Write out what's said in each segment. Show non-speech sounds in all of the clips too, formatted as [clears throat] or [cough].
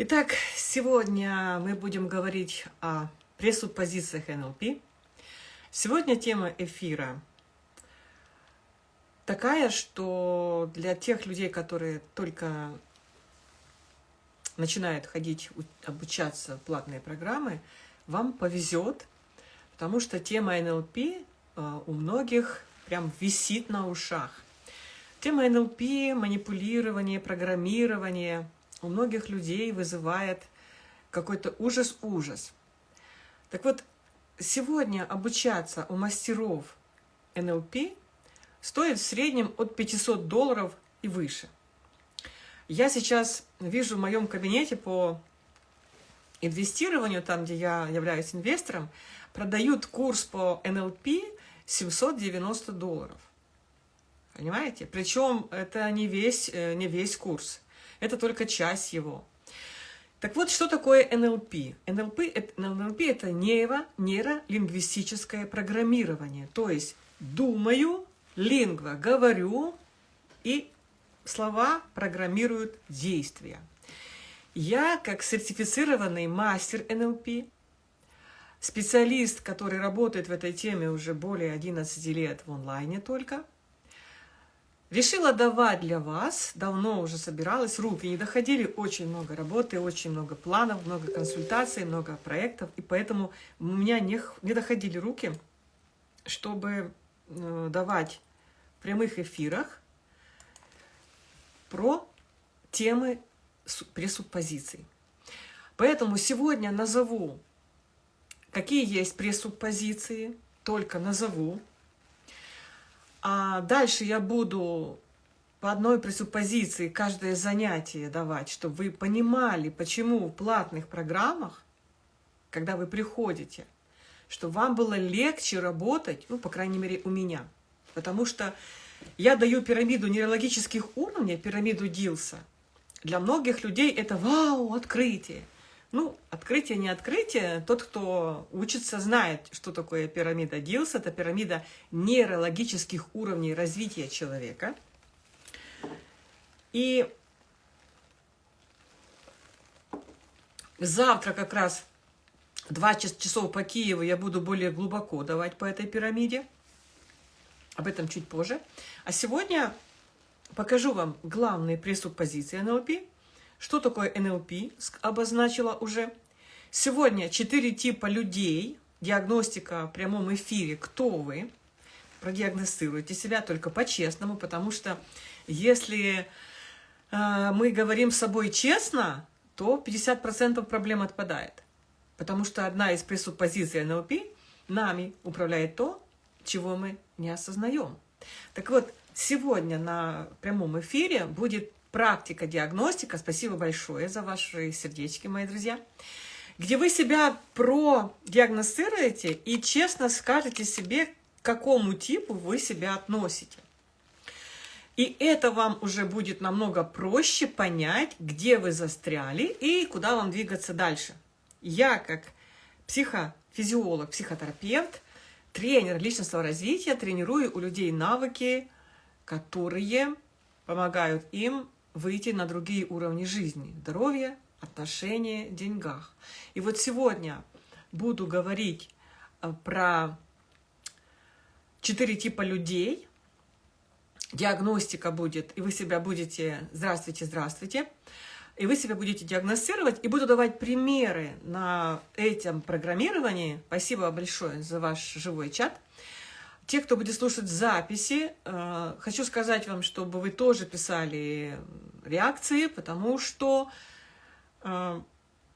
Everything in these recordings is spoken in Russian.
Итак, сегодня мы будем говорить о пресуппозициях НЛП. Сегодня тема эфира такая, что для тех людей, которые только начинают ходить, обучаться в платные программы, вам повезет, потому что тема НЛП э, у многих прям висит на ушах. Тема НЛП, манипулирование, программирование – у многих людей вызывает какой-то ужас-ужас. Так вот, сегодня обучаться у мастеров НЛП стоит в среднем от 500 долларов и выше. Я сейчас вижу в моем кабинете по инвестированию, там, где я являюсь инвестором, продают курс по НЛП 790 долларов. Понимаете? Причем это не весь, э, не весь курс. Это только часть его. Так вот, что такое НЛП? НЛП, НЛП – это нейро, нейролингвистическое программирование. То есть думаю, лингва – говорю, и слова программируют действия. Я, как сертифицированный мастер НЛП, специалист, который работает в этой теме уже более 11 лет в онлайне только – Решила давать для вас, давно уже собиралась, руки не доходили, очень много работы, очень много планов, много консультаций, много проектов, и поэтому у меня не, не доходили руки, чтобы э, давать в прямых эфирах про темы пресуппозиций. Поэтому сегодня назову, какие есть пресуппозиции, только назову, а дальше я буду по одной пресуппозиции каждое занятие давать, чтобы вы понимали, почему в платных программах, когда вы приходите, чтобы вам было легче работать, ну, по крайней мере, у меня. Потому что я даю пирамиду нейрологических уровней, пирамиду Дилса. Для многих людей это вау, открытие. Ну, открытие, не открытие. Тот, кто учится, знает, что такое пирамида Дилса. Это пирамида нейрологических уровней развития человека. И завтра как раз два часов по Киеву я буду более глубоко давать по этой пирамиде. Об этом чуть позже. А сегодня покажу вам главные пресуппозиции НЛП – что такое НЛП? Обозначила уже. Сегодня четыре типа людей. Диагностика в прямом эфире. Кто вы? Продиагностируйте себя только по-честному, потому что если э, мы говорим с собой честно, то 50% проблем отпадает. Потому что одна из пресуппозиций НЛП нами управляет то, чего мы не осознаем. Так вот, сегодня на прямом эфире будет практика диагностика. Спасибо большое за ваши сердечки, мои друзья. Где вы себя продиагностируете и честно скажете себе, к какому типу вы себя относите. И это вам уже будет намного проще понять, где вы застряли и куда вам двигаться дальше. Я, как психофизиолог, психотерапевт, тренер личностного развития, тренирую у людей навыки, которые помогают им выйти на другие уровни жизни. Здоровье, отношения, деньгах. И вот сегодня буду говорить э, про четыре типа людей. Диагностика будет, и вы себя будете... Здравствуйте, здравствуйте. И вы себя будете диагностировать, и буду давать примеры на этом программировании. Спасибо большое за ваш живой чат. Те, кто будет слушать записи, э, хочу сказать вам, чтобы вы тоже писали реакции, потому что э,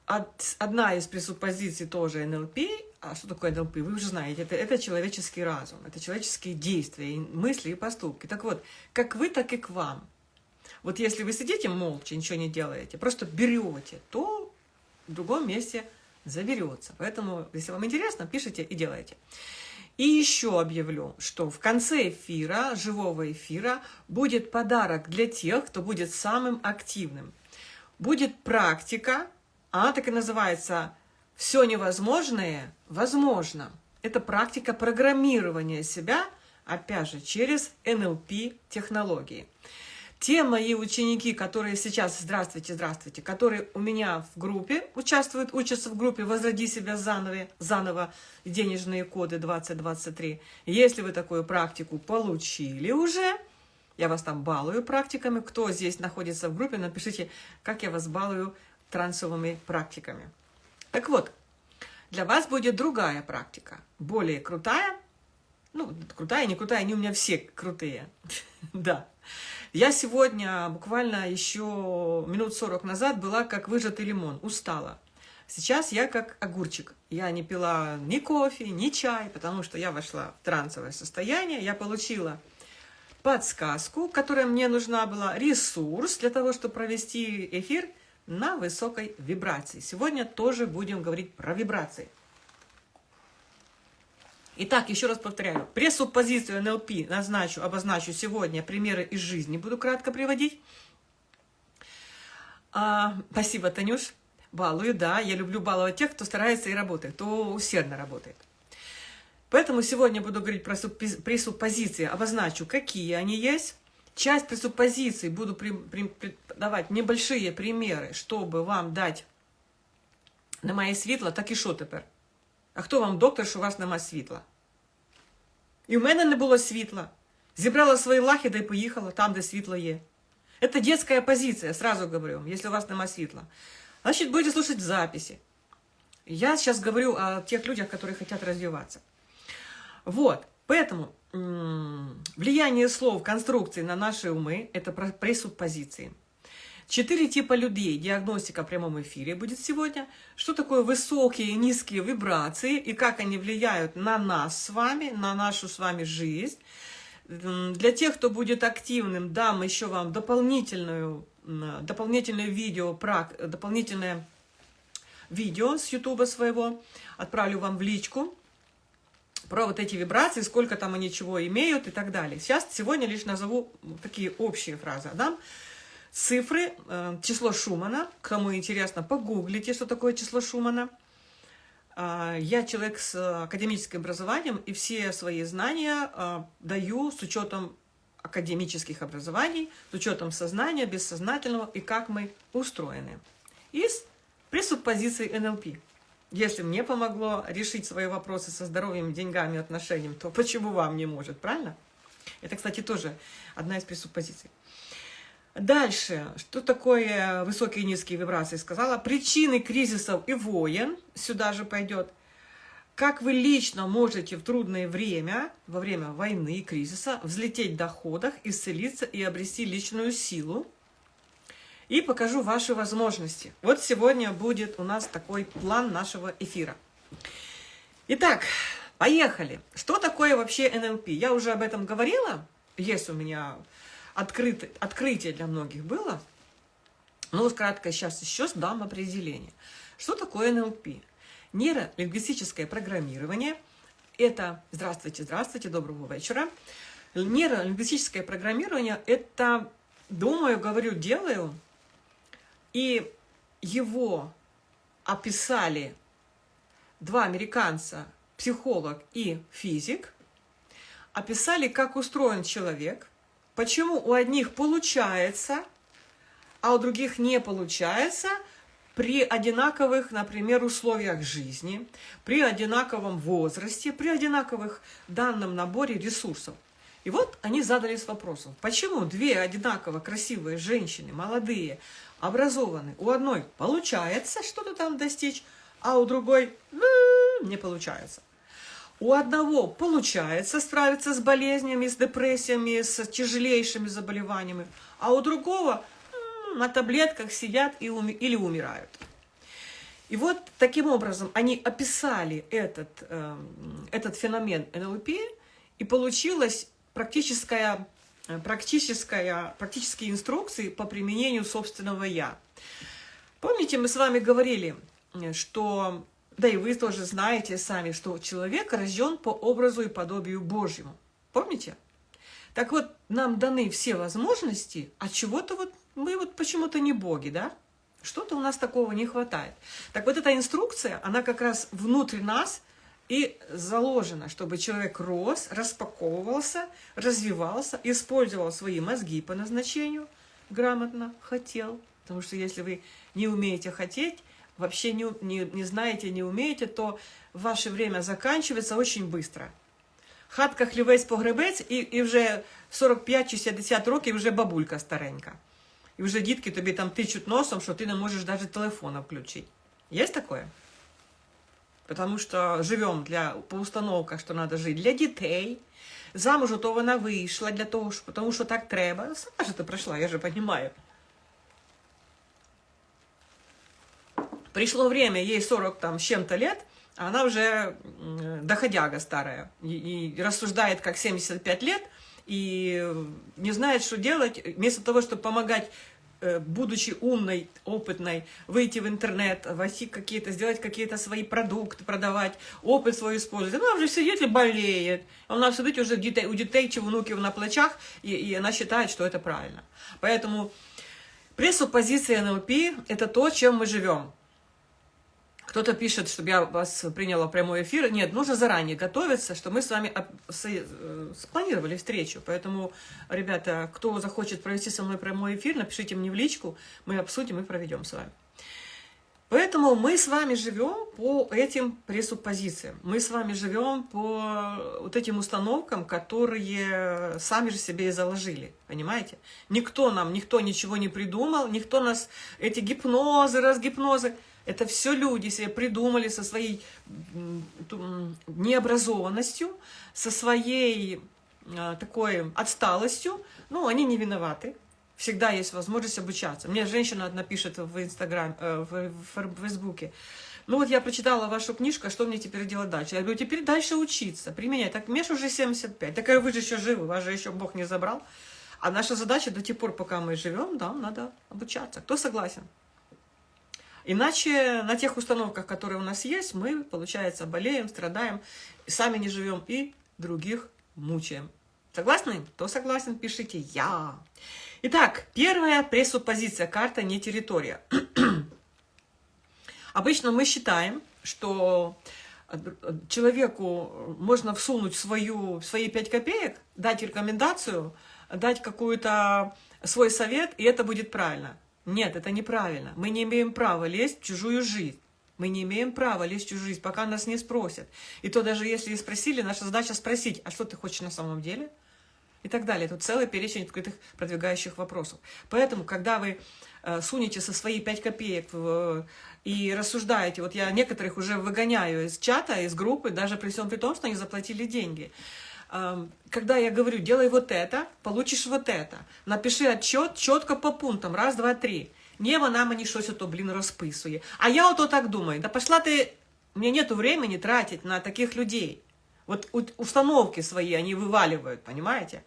одна из пресуппозиций тоже НЛП, а что такое НЛП, вы уже знаете, это, это человеческий разум, это человеческие действия, мысли и поступки. Так вот, как вы, так и к вам. Вот если вы сидите молча, ничего не делаете, просто берете, то в другом месте заберется. Поэтому, если вам интересно, пишите и делайте. И еще объявлю, что в конце эфира, живого эфира, будет подарок для тех, кто будет самым активным. Будет практика, она так и называется «Все невозможное возможно». Это практика программирования себя, опять же, через НЛП-технологии. Те мои ученики, которые сейчас, здравствуйте, здравствуйте, которые у меня в группе участвуют, учатся в группе «Возроди себя заново», заново денежные коды 2023. Если вы такую практику получили уже, я вас там балую практиками. Кто здесь находится в группе, напишите, как я вас балую трансовыми практиками. Так вот, для вас будет другая практика, более крутая. Ну, крутая, не крутая, они у меня все крутые. [laughs] Да. Я сегодня, буквально еще минут 40 назад, была как выжатый лимон, устала. Сейчас я как огурчик. Я не пила ни кофе, ни чай, потому что я вошла в трансовое состояние. Я получила подсказку, которая мне нужна была, ресурс для того, чтобы провести эфир на высокой вибрации. Сегодня тоже будем говорить про вибрации. Итак, еще раз повторяю, пресуппозицию НЛП назначу, обозначу сегодня, примеры из жизни буду кратко приводить. А, спасибо, Танюш. Балую, да, я люблю баловать тех, кто старается и работает, кто усердно работает. Поэтому сегодня буду говорить про пресуппозиции, обозначу, какие они есть. Часть пресуппозиций буду при, при, при, давать небольшие примеры, чтобы вам дать на моє світло, так і що тепер? А хто вам доктор, що у вас нема світла? І в мене не було світла. Зібрала свої лахи, да й поїхала там, де світло є. Это детская позиция, сразу говорю, если у вас нема світла. Значит, будете слушать в записи. Я сейчас говорю о тех людях, которые хотят развиваться. Вот, поэтому влияние слов, конструкции на наши умы – это пресуппозиции. Четыре типа людей. Диагностика в прямом эфире будет сегодня. Что такое высокие и низкие вибрации и как они влияют на нас с вами, на нашу с вами жизнь. Для тех, кто будет активным, дам еще вам дополнительную, дополнительное видео, дополнительное видео с ютуба своего. Отправлю вам в личку про вот эти вибрации, сколько там они чего имеют и так далее. Сейчас, сегодня лишь назову такие общие фразы. Дам цифры, э, число Шумана. Кому интересно, погуглите, что такое число Шумана. А, я человек с академическим образованием, и все свои знания а, даю с учетом академических образований, с учетом сознания, бессознательного и как мы устроены. Из пресуппозиций НЛП. Если мне помогло решить свои вопросы со здоровьем, деньгами, отношениями, то почему вам не может, правильно? Это, кстати, тоже одна из пресуппозиций. Дальше, что такое высокие и низкие вибрации, сказала. Причины кризисов и войн, сюда же пойдет. Как вы лично можете в трудное время, во время войны и кризиса, взлететь в доходах, исцелиться и обрести личную силу. И покажу ваши возможности. Вот сегодня будет у нас такой план нашего эфира. Итак, поехали. Что такое вообще НЛП? Я уже об этом говорила. Есть у меня открыто, открытие для многих было. Но вот кратко сейчас еще дам определение. Что такое НЛП? Нейролингвистическое программирование – это, здравствуйте, здравствуйте, доброго вечера. Нейролингвистическое программирование – это, думаю, говорю, делаю, и его описали два американца, психолог и физик, описали, как устроен человек – Почему у одних получается, а у других не получается при одинаковых, например, условиях жизни, при одинаковом возрасте, при одинаковых данном наборе ресурсов. И вот они задались вопросом, почему две одинаково красивые женщины, молодые, образованные, у одной получается что-то там достичь, а у другой не получается. У одного получается справиться с болезнями, с депрессиями, с тяжелейшими заболеваниями, а у другого на таблетках сидят и уми или умирают. И вот таким образом они описали этот, э, этот феномен НЛП, и получилась практическая, практическая, практические инструкции по применению собственного «я». Помните, мы с вами говорили, что да и вы тоже знаете сами, что человек рожден по образу и подобию Божьему. Помните? Так вот, нам даны все возможности, а чего-то вот мы вот почему-то не боги, да? Что-то у нас такого не хватает. Так вот эта инструкция, она как раз внутрь нас и заложено, чтобы человек рос, распаковывался, развивался, использовал свои мозги по назначению, грамотно хотел. Потому что если вы не умеете хотеть, вообще не, не, не знаете, не умеете, то ваше время заканчивается очень быстро. Хатка хлівець погребець, і, і вже 45 чи 60 років вже бабулька старенька. І вже дітки тобі там тичуть носом, що ти не можеш навіть телефона включити. Є таке? Потому что живем для, по установках, что надо жить для детей. Замуж то вона вийшла для того, що, тому що так треба. Сама же ти пройшла, я же понимаю. Пришло время, ей 40 там, с чем-то лет, а она уже доходяга старая и, и рассуждает как 75 лет и не знает, что делать. Вместо того, чтобы помогать Э, будучи умной, опытной, выйти в интернет, войти какие-то, сделать какие-то свои продукты, продавать, опыт свой использовать. Она уже сидит и болеет. Она сидит уже у детей чи внуків на плечах, и, и она считает, что это правильно. Поэтому пресуппозиция НЛП – это то, чем мы живем. Кто-то пишет, чтобы я вас приняла прямой эфир. Нет, нужно заранее готовиться, что мы с вами э, спланировали встречу. Поэтому, ребята, кто захочет провести со мной прямой эфир, напишите мне в личку, мы обсудим и проведем с вами. Поэтому мы с вами живем по этим пресуппозициям. Мы с вами живем по вот этим установкам, которые сами же себе и заложили. Понимаете? Никто нам, никто ничего не придумал, никто нас, эти гипнозы, разгипнозы, это все люди себе придумали со своей необразованностью, со своей а, такой отсталостью. Ну, они не виноваты. Всегда есть возможность обучаться. Мне женщина одна пишет в Инстаграм, э, в, в Фейсбуке. Ну вот я прочитала вашу книжку, а что мне теперь делать дальше? Я говорю, теперь дальше учиться, применять. Так, Меш уже 75. Так вы же еще живы, вас же еще Бог не забрал. А наша задача до тех пор, пока мы живем, да, надо обучаться. Кто согласен? Иначе на тех установках, которые у нас есть, мы, получается, болеем, страдаем, сами не живем и других мучаем. Согласны? Кто согласен, пишите «Я». Итак, первая пресуппозиция. Карта не территория. [clears throat] Обычно мы считаем, что человеку можно всунуть свою, свои 5 копеек, дать рекомендацию, дать какой-то свой совет, и это будет правильно. Нет, это неправильно. Мы не имеем права лезть в чужую жизнь. Мы не имеем права лезть в чужую жизнь, пока нас не спросят. И то даже если и спросили, наша задача спросить, а что ты хочешь на самом деле? И так далее. Тут целый перечень открытых продвигающих вопросов. Поэтому, когда вы э, сунете со свои 5 копеек в, и рассуждаете, вот я некоторых уже выгоняю из чата, из группы, даже при всем при том, что они заплатили деньги когда я говорю, делай вот это, получишь вот это. Напиши отчет чітко по пунктам, раз, два, три. Не вона мені щось ото, блін, розписує. А я ото так думаю, да пошла ты, у меня нету времени тратить на таких людей. Вот установки свои они вываливают, понимаете?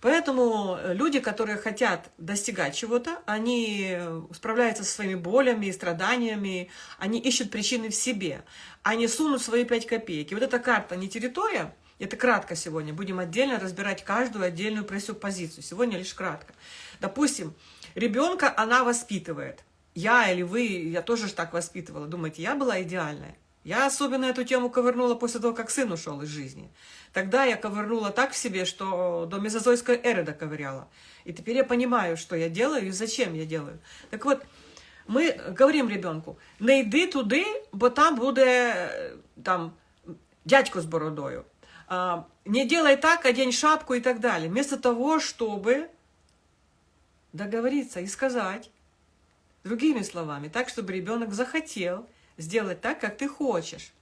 Поэтому люди, которые хотят достигать чего-то, они справляются со своими болями и страданиями, они ищут причины в себе, они сунут свои пять копеек. И вот эта карта не территория, это кратко сегодня. Будем отдельно разбирать каждую отдельную пресуппозицию. Сегодня лишь кратко. Допустим, ребенка она воспитывает. Я или вы, я тоже так воспитывала. Думаете, я была идеальная? Я особенно эту тему ковырнула после того, как сын ушел из жизни. Тогда я ковырнула так в себе, что до мезозойской эры доковыряла. И теперь я понимаю, что я делаю и зачем я делаю. Так вот, мы говорим ребенку, не йди туди, бо там буде там дядько з бородою. А, не делай так, одень шапку и так далее. Вместо того, чтобы договориться и сказать другими словами, так, чтобы ребенок захотел сделать так, как ты хочешь.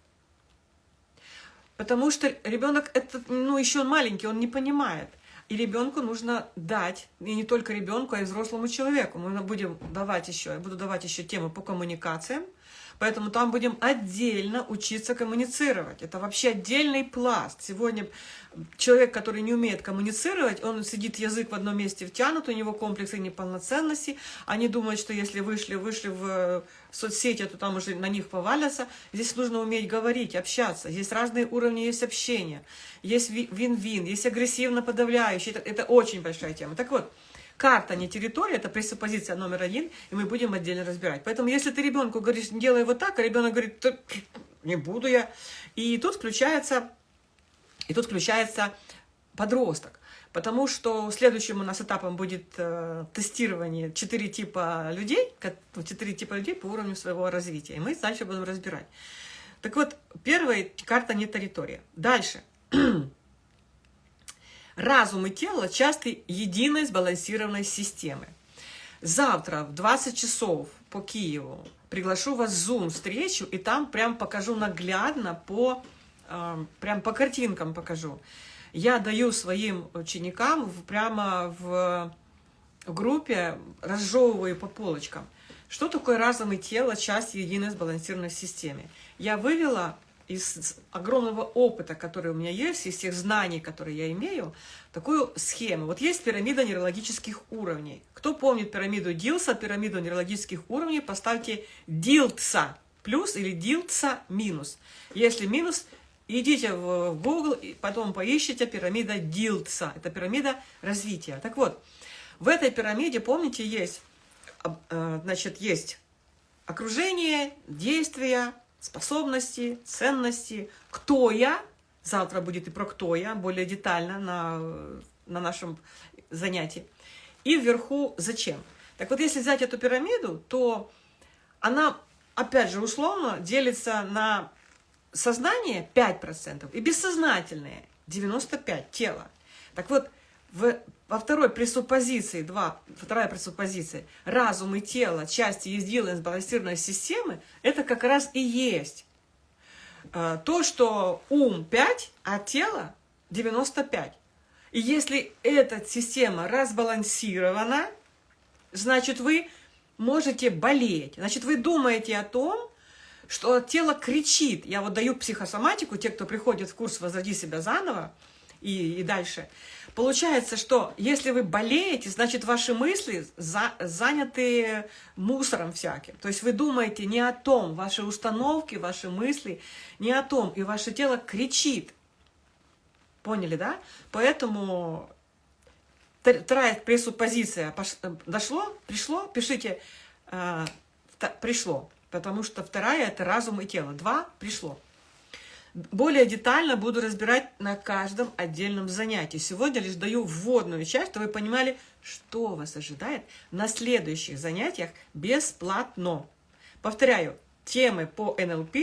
Потому что ребенок, это, ну, еще он маленький, он не понимает. И ребенку нужно дать, и не только ребенку, а и взрослому человеку. Мы будем давать еще, я буду давать еще темы по коммуникациям, Поэтому там будем отдельно учиться коммуницировать. Это вообще отдельный пласт. Сегодня человек, который не умеет коммуницировать, он сидит язык в одном месте втянут, у него комплексы неполноценности. Они думают, что если вышли, вышли в соцсети, то там уже на них повалятся. Здесь нужно уметь говорить, общаться. Здесь разные уровни есть общения. Есть вин-вин, есть агрессивно подавляющий. Это, это очень большая тема. Так вот, Карта, не территория, это пресуппозиция номер один, и мы будем отдельно разбирать. Поэтому, если ты ребенку говоришь, делай вот так, а ребенок говорит, не буду я. И тут включается, и тут включается подросток. Потому что следующим у нас этапом будет э, тестирование четыре типа людей, четыре типа людей по уровню своего развития. И мы дальше будем разбирать. Так вот, первая карта не территория. Дальше. [clears throat] Разум и тело часто единой сбалансированной системы. Завтра в 20 часов по Киеву приглашу вас в Zoom встречу, и там прям покажу наглядно по, э, прям по картинкам покажу. Я даю своим ученикам прямо в группе, разжевываю по полочкам. Что такое разум и тело, часть единой сбалансированной системе? Я вывела из огромного опыта, который у меня есть, из тех знаний, которые я имею, такую схему. Вот есть пирамида нейрологических уровней. Кто помнит пирамиду Дилса, пирамиду нейрологических уровней, поставьте Дилтса плюс или Дилтса минус. Если минус, идите в Google, и потом поищите пирамида Дилтса. Это пирамида развития. Так вот, в этой пирамиде, помните, есть, э, значит, есть окружение, действия, способности, ценности, кто я, завтра будет и про кто я, более детально на, на нашем занятии, и вверху зачем. Так вот, если взять эту пирамиду, то она, опять же, условно делится на сознание 5% и бессознательное 95% тело. Так вот, в, во второй пресуппозиции, два, вторая пресуппозиция, разум и тело, части единой сбалансированной системы, это как раз и есть э, то, что ум 5, а тело 95. И если эта система разбалансирована, значит, вы можете болеть. Значит, вы думаете о том, что тело кричит. Я вот даю психосоматику, те, кто приходит в курс «Возроди себя заново» и, и дальше – Получается, что если вы болеете, значит, ваши мысли за, заняты мусором всяким. То есть вы думаете не о том, ваши установки, ваши мысли не о том, и ваше тело кричит. Поняли, да? Поэтому вторая пресуппозиция дошло, пришло, пишите э, пришло, потому что вторая это разум и тело. Два пришло. Более детально буду разбирать на каждом отдельном занятии. Сегодня лишь даю вводную часть, чтобы вы понимали, что вас ожидает на следующих занятиях бесплатно. Повторяю, темы по НЛП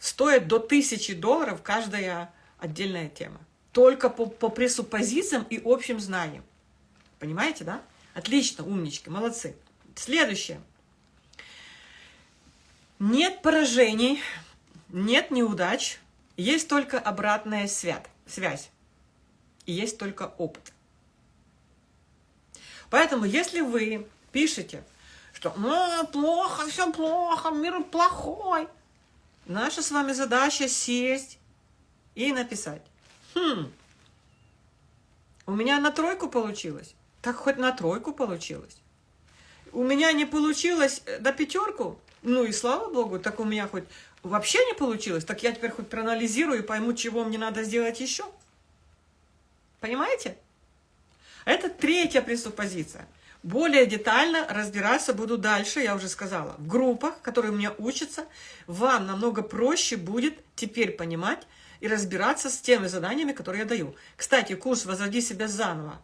стоят до 1000 долларов каждая отдельная тема. Только по, по пресуппозициям и общим знаниям. Понимаете, да? Отлично, умнички, молодцы. Следующее. Нет поражений, нет неудач, есть только обратная связь. И есть только опыт. Поэтому, если вы пишете, что ну, плохо, все плохо, мир плохой, наша с вами задача сесть и написать. Хм, у меня на тройку получилось. Так хоть на тройку получилось. У меня не получилось на пятерку, ну и слава богу, так у меня хоть вообще не получилось, так я теперь хоть проанализирую и пойму, чего мне надо сделать еще. Понимаете? Это третья пресуппозиция. Более детально разбираться буду дальше, я уже сказала, в группах, которые у меня учатся, вам намного проще будет теперь понимать и разбираться с теми заданиями, которые я даю. Кстати, курс «Возроди себя заново»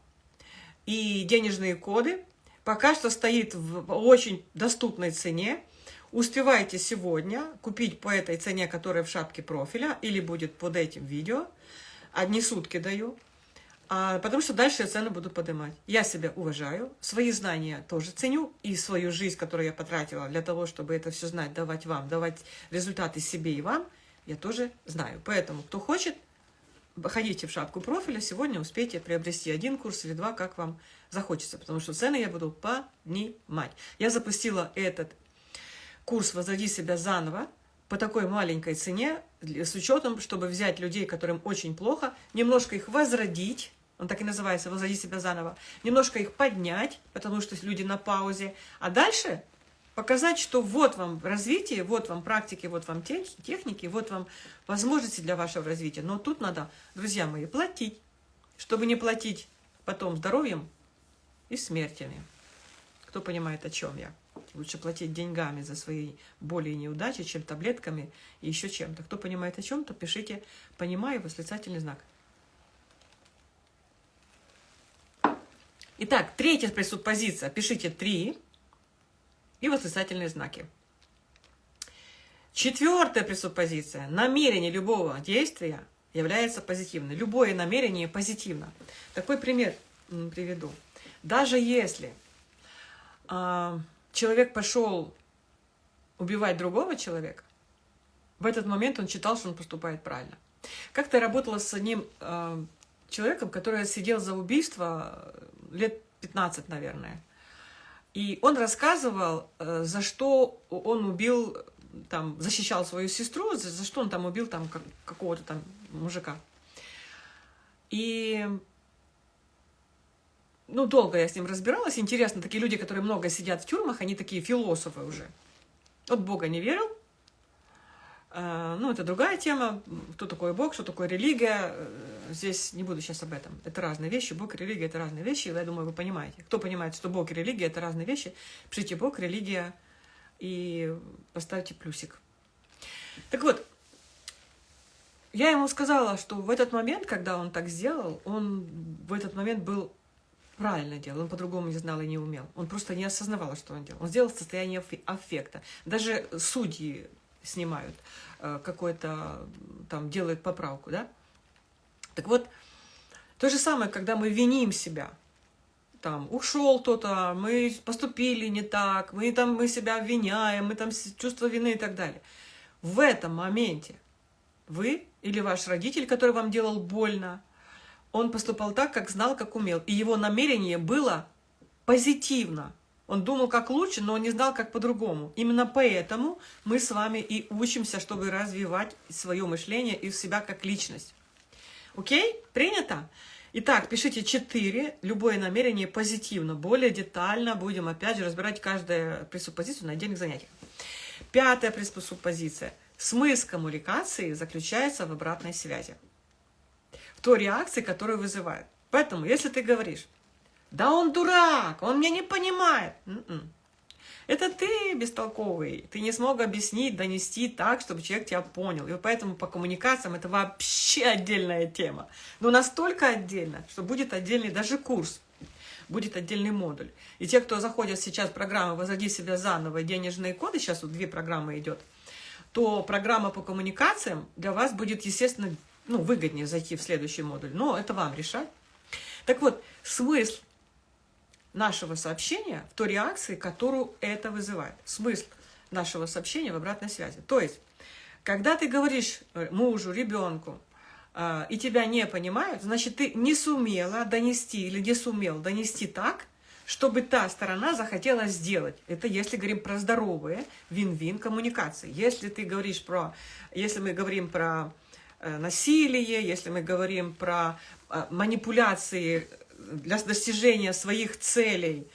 и денежные коды пока что стоит в очень доступной цене. Успевайте сегодня купить по этой цене, которая в шапке профиля, или будет под этим видео. Одни сутки даю. А, потому что дальше я цены буду поднимать. Я себя уважаю, свои знания тоже ценю, и свою жизнь, которую я потратила для того, чтобы это все знать, давать вам, давать результаты себе и вам, я тоже знаю. Поэтому, кто хочет, ходите в шапку профиля, сегодня успейте приобрести один курс или два, как вам захочется, потому что цены я буду поднимать. Я запустила этот курс «Возроди себя заново» по такой маленькой цене, с учетом, чтобы взять людей, которым очень плохо, немножко их возродить, он так и называется, «Возроди себя заново», немножко их поднять, потому что люди на паузе, а дальше показать, что вот вам развитие, вот вам практики, вот вам техники, вот вам возможности для вашего развития. Но тут надо, друзья мои, платить, чтобы не платить потом здоровьем и смертями. Кто понимает, о чем я. Лучше платить деньгами за свои боли и неудачи, чем таблетками и еще чем-то. Кто понимает о чем-то, пишите «понимаю» восклицательный знак. Итак, третья пресуппозиция. Пишите «три» и восклицательные знаки. Четвертая пресуппозиция. Намерение любого действия является позитивным. Любое намерение позитивно. Такой пример приведу. Даже если э, человек пошел убивать другого человека, в этот момент он считал, что он поступает правильно. Как-то работала с одним э, человеком, который сидел за убийство лет 15, наверное. И он рассказывал, э, за что он убил там защищал свою сестру, за, за что он там убил там как, какого-то там мужика. И ну, долго я с ним разбиралась. Интересно, такие люди, которые много сидят в тюрьмах, они такие философы уже. Вот Бога не верил. А, ну, это другая тема. Кто такой Бог, что такое религия. Здесь не буду сейчас об этом. Это разные вещи. Бог и религия – это разные вещи. Я думаю, вы понимаете. Кто понимает, что Бог и религия – это разные вещи, пишите Бог, религия – и поставьте плюсик. Так вот, я ему сказала, что в этот момент, когда он так сделал, он в этот момент был правильно делал, он по-другому не знал и не умел. Он просто не осознавал, что он делал. Он сделал в состоянии аффекта. Даже судьи снимают э, какой-то, там, делают поправку, да? Так вот, то же самое, когда мы виним себя – там ушел кто-то, мы поступили не так, мы там мы себя обвиняем, мы там чувство вины и так далее. В этом моменте вы или ваш родитель, который вам делал больно, он поступал так, как знал, как умел. И его намерение было позитивно. Он думал, как лучше, но он не знал, как по-другому. Именно поэтому мы с вами и учимся, чтобы развивать свое мышление и себя как личность. Окей? Принято? Итак, пишите 4, любое намерение позитивно. Более детально будем опять же разбирать каждую пресуппозицию на отдельных занятиях. Пятая пресуппозиция. Смысл коммуникации заключается в обратной связи. Той реакции, которую вызывает. Поэтому, если ты говоришь, да он дурак, он меня не понимает. М-м. Это ты бестолковый, ты не смог объяснить, донести так, чтобы человек тебя понял. И поэтому по коммуникациям это вообще отдельная тема. Но настолько отдельно, что будет отдельный даже курс, будет отдельный модуль. И те, кто заходят сейчас в программу «Возроди себя заново» денежные коды, сейчас вот две программы идет, то программа по коммуникациям для вас будет, естественно, ну, выгоднее зайти в следующий модуль. Но это вам решать. Так вот, смысл нашего сообщения в той реакции, которую это вызывает. Смысл нашего сообщения в обратной связи. То есть, когда ты говоришь э, мужу, ребенку, э, и тебя не понимают, значит, ты не сумела донести или не сумел донести так, чтобы та сторона захотела сделать. Это если говорим про здоровые вин-вин коммуникации. Если ты говоришь про, если мы говорим про насилие, если мы говорим про манипуляции для достижения своих целей,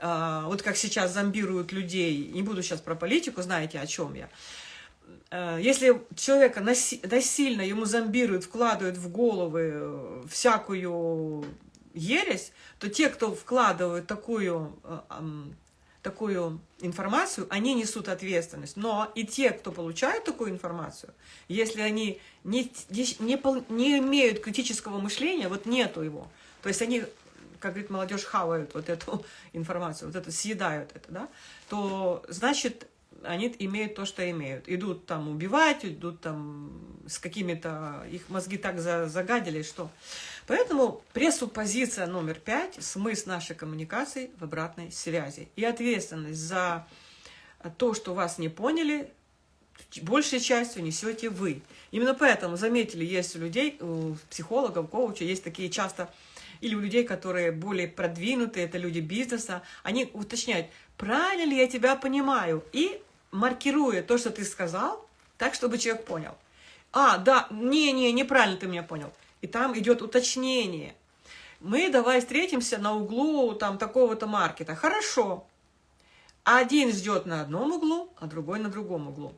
а, вот как сейчас зомбируют людей, не буду сейчас про политику, знаете, о чем я, если человека насильно ему зомбируют, вкладывают в головы э, всякую ересь, то те, кто вкладывают такую, э, такую информацию, они несут ответственность. Но и те, кто получает такую информацию, если они не, не, не имеют критического мышления, вот нету его, то есть они, как говорит молодежь, хавают вот эту [laughs] информацию, вот это съедают это, да, то значит они имеют то, что имеют. Идут там убивать, идут там с какими-то... Их мозги так загадили, что... Поэтому пресуппозиция номер пять, смысл нашей коммуникации в обратной связи. И ответственность за то, что вас не поняли, большей частью несете вы. Именно поэтому, заметили, есть у людей, у психологов, коучей, есть такие часто или у людей, которые более продвинутые, это люди бизнеса, они уточняют, правильно ли я тебя понимаю, и маркируя то, что ты сказал, так, чтобы человек понял. А, да, не-не, неправильно ты меня понял. И там идет уточнение. Мы давай встретимся на углу там такого-то маркета. Хорошо. Один ждет на одном углу, а другой на другом углу.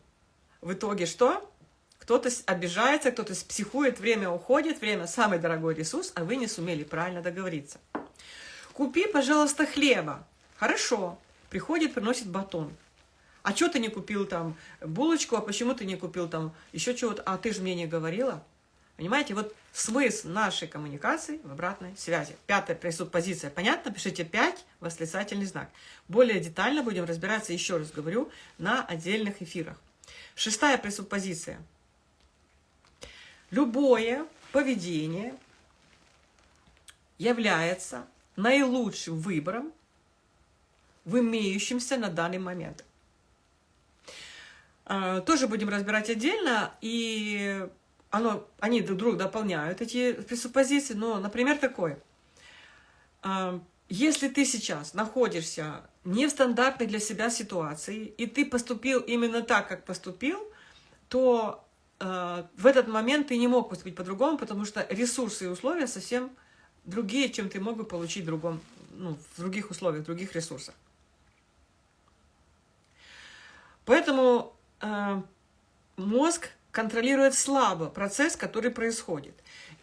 В итоге что? Кто-то обижается, кто-то психует, время уходит, время самый дорогой ресурс, а вы не сумели правильно договориться. Купи, пожалуйста, хлеба. Хорошо. приходит, приносит батон. А что ты не купил там булочку, а почему ты не купил там еще чего-то? А ты же мне не говорила. Понимаете, вот смысл нашей коммуникации в обратной связи. Пятая пресуппозиция. Понятно? Пишите 5, восклицательный знак. Более детально будем разбираться, еще раз говорю, на отдельных эфирах. Шестая пресуппозиция. Любое поведение является наилучшим выбором в имеющемся на данный момент. А, тоже будем разбирать отдельно, и оно, они друг друга дополняют, эти пресуппозиции, но, например, такой. А, если ты сейчас находишься не в стандартной для себя ситуации, и ты поступил именно так, как поступил, то э, в этот момент ты не мог поступить по-другому, потому что ресурсы и условия совсем другие, чем ты мог бы получить в, другом, ну, в других условиях, в других ресурсах. Поэтому мозг контролирует слабо процесс, который происходит.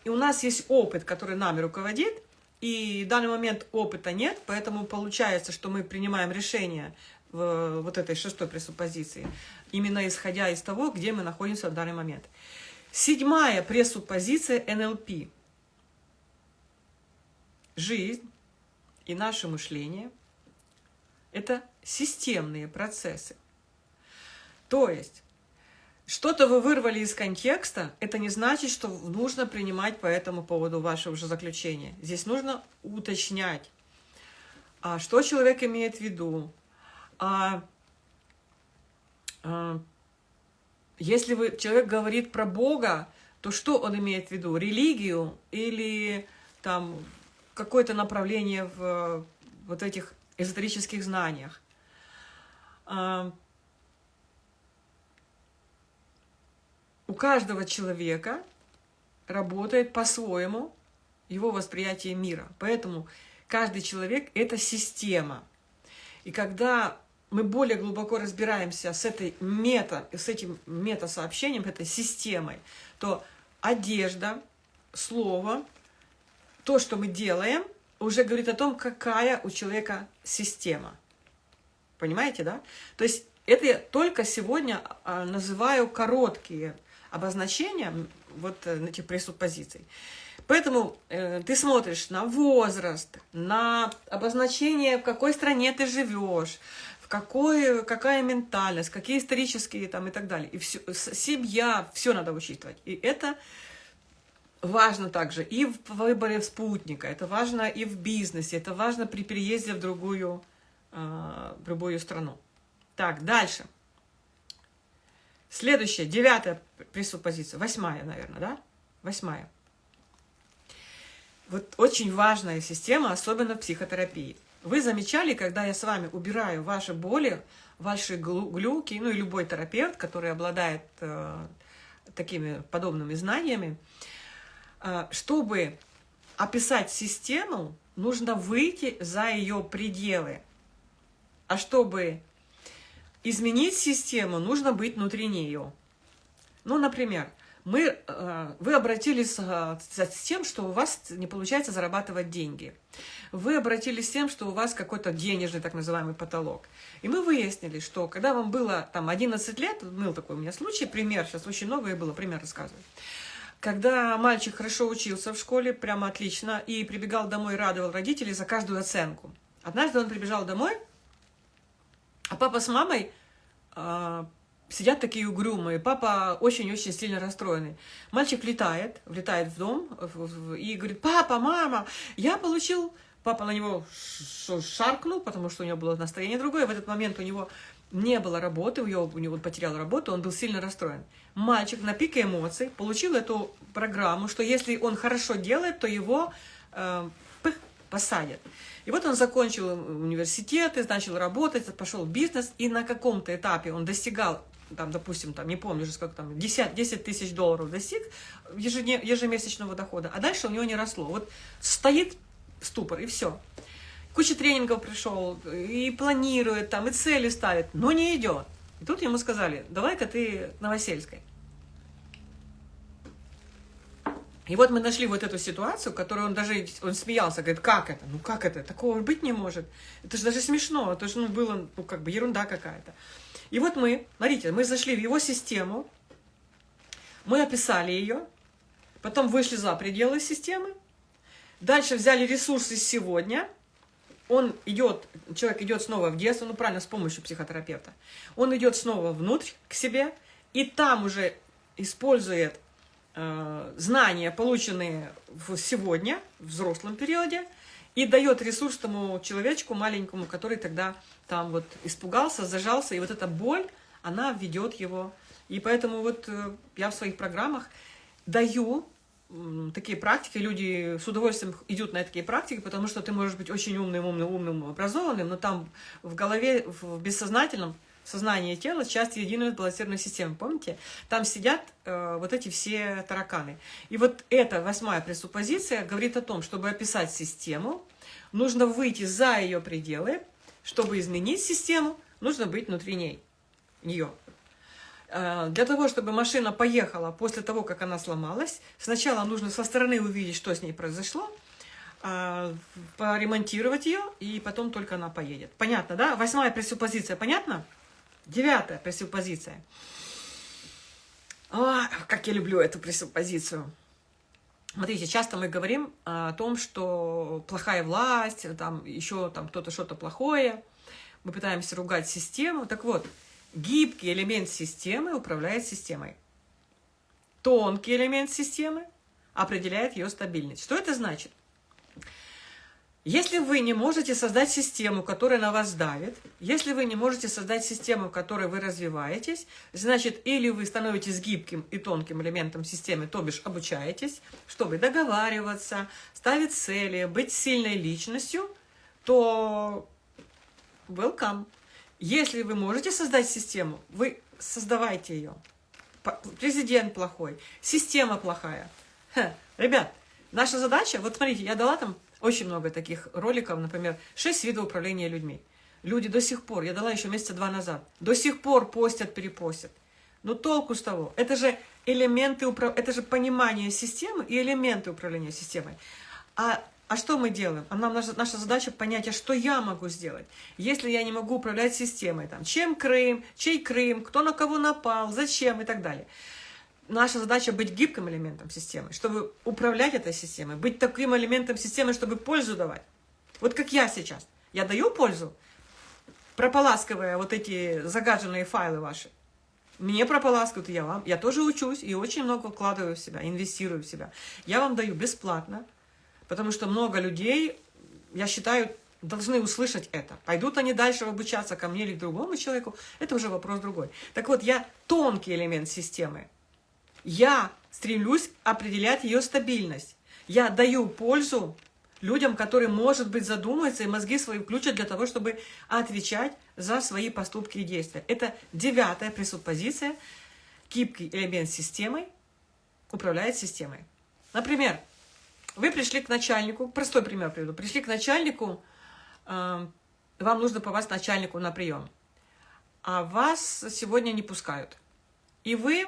И у нас есть опыт, который нами руководит, и в данный момент опыта нет, поэтому получается, что мы принимаем решение в вот этой шестой пресуппозиции, именно исходя из того, где мы находимся в данный момент. Седьмая пресуппозиция НЛП. Жизнь и наше мышление – это системные процессы. То есть, что-то вы вырвали из контекста, это не значит, что нужно принимать по этому поводу ваше уже заключение. Здесь нужно уточнять, а что человек имеет в виду. А, а, если вы, человек говорит про Бога, то что он имеет в виду? Религию или там какое-то направление в вот этих эзотерических знаниях? А, у каждого человека работает по-своему его восприятие мира. Поэтому каждый человек – это система. И когда мы более глубоко разбираемся с, этой мета, с этим мета-сообщением, этой системой, то одежда, слово, то, что мы делаем, уже говорит о том, какая у человека система. Понимаете, да? То есть это я только сегодня а, называю короткие обозначения вот э, этих пресуппозиций. Поэтому э, ты смотришь на возраст, на обозначение, в какой стране ты живешь, в какой, какая ментальность, какие исторические там и так далее. И все, семья, все надо учитывать. И это важно также и в выборе спутника, это важно и в бизнесе, это важно при переезде в другую, э, в другую страну. Так, дальше. Следующая, девятая пресуппозиция, восьмая, наверное, да? Восьмая. Вот очень важная система, особенно в психотерапии. Вы замечали, когда я с вами убираю ваши боли, ваши глюки, ну и любой терапевт, который обладает э, такими подобными знаниями, э, чтобы описать систему, нужно выйти за ее пределы. А чтобы изменить систему, нужно быть внутри нее. Ну, например, мы, э, вы обратились э, с тем, что у вас не получается зарабатывать деньги. Вы обратились с тем, что у вас какой-то денежный так называемый потолок. И мы выяснили, что когда вам было там 11 лет, был такой у меня случай, пример, сейчас очень много и было, пример рассказываю. Когда мальчик хорошо учился в школе, прямо отлично, и прибегал домой радовал родителей за каждую оценку. Однажды он прибежал домой, а папа с мамой э, сидят такие угрюмые. Папа очень-очень сильно расстроенный. Мальчик влетает, влетает в дом и говорит, папа, мама, я получил... Папа на него шаркнул, потому что у него было настроение другое. В этот момент у него не было работы, у него, у него потерял работу, он был сильно расстроен. Мальчик на пике эмоций получил эту программу, что если он хорошо делает, то его э, посадят. И вот он закончил университет, и начал работать, пошел в бизнес, и на каком-то этапе он достигал, там, допустим, там, не помню уже сколько там, 10, 10 тысяч долларов достиг ежемесячного дохода, а дальше у него не росло. Вот стоит ступор, и все. Куча тренингов пришел, и планирует там, и цели ставит, но не идет. И тут ему сказали, давай-ка ты Новосельской. И вот мы нашли вот эту ситуацию, которую он даже, он смеялся, говорит, как это? Ну как это? Такого быть не может. Это же даже смешно, это же ну, было, ну как бы ерунда какая-то. И вот мы, смотрите, мы зашли в его систему, мы описали ее, потом вышли за пределы системы, дальше взяли ресурсы сегодня, он идет, человек идет снова в детство, ну правильно, с помощью психотерапевта, он идет снова внутрь к себе, и там уже использует знания, полученные в сегодня, в взрослом периоде, и дает ресурс тому человечку маленькому, который тогда там вот испугался, зажался, и вот эта боль, она ведет его. И поэтому вот э, я в своих программах даю такие практики, люди с удовольствием идут на такие практики, потому что ты можешь быть очень умным, умным, умным, образованным, но там в голове, в бессознательном сознание и тело, часть единой сбалансированной системы. Помните? Там сидят э, вот эти все тараканы. И вот эта восьмая пресуппозиция говорит о том, чтобы описать систему, нужно выйти за ее пределы, чтобы изменить систему, нужно быть внутри ней, нее. Э, для того, чтобы машина поехала после того, как она сломалась, сначала нужно со стороны увидеть, что с ней произошло, э, поремонтировать ее, и потом только она поедет. Понятно, да? Восьмая пресуппозиция, понятно? Девятая пресуппозиция. О, как я люблю эту пресуппозицию. Смотрите, часто мы говорим о том, что плохая власть, там еще там кто-то что-то плохое. Мы пытаемся ругать систему. Так вот, гибкий элемент системы управляет системой. Тонкий элемент системы определяет ее стабильность. Что это значит? Если вы не можете создать систему, которая на вас давит, если вы не можете создать систему, в которой вы развиваетесь, значит, или вы становитесь гибким и тонким элементом системы, то бишь обучаетесь, чтобы договариваться, ставить цели, быть сильной личностью, то welcome. Если вы можете создать систему, вы создавайте ее. Президент плохой, система плохая. Ха, ребят, наша задача, вот смотрите, я дала там очень много таких роликов, например, шесть видов управления людьми. Люди до сих пор, я дала еще месяца два назад, до сих пор постят, перепостят. Но толку с того, это же элементы, это же понимание системы и элементы управления системой. А, а что мы делаем? А нам наша, наша задача понять, а что я могу сделать, если я не могу управлять системой. Там, чем Крым, чей Крым, кто на кого напал, зачем и так далее наша задача быть гибким элементом системы, чтобы управлять этой системой, быть таким элементом системы, чтобы пользу давать. Вот как я сейчас. Я даю пользу, прополаскивая вот эти загаженные файлы ваши. Мне прополаскивают, я вам. Я тоже учусь и очень много вкладываю в себя, инвестирую в себя. Я вам даю бесплатно, потому что много людей, я считаю, должны услышать это. Пойдут они дальше обучаться ко мне или к другому человеку, это уже вопрос другой. Так вот, я тонкий элемент системы, я стремлюсь определять ее стабильность. Я даю пользу людям, которые, может быть, задумаются и мозги свои включат для того, чтобы отвечать за свои поступки и действия. Это девятая пресуппозиция. Гибкий элемент системы управляет системой. Например, вы пришли к начальнику, простой пример приведу, пришли к начальнику, э, вам нужно попасть начальнику на прием, а вас сегодня не пускают. И вы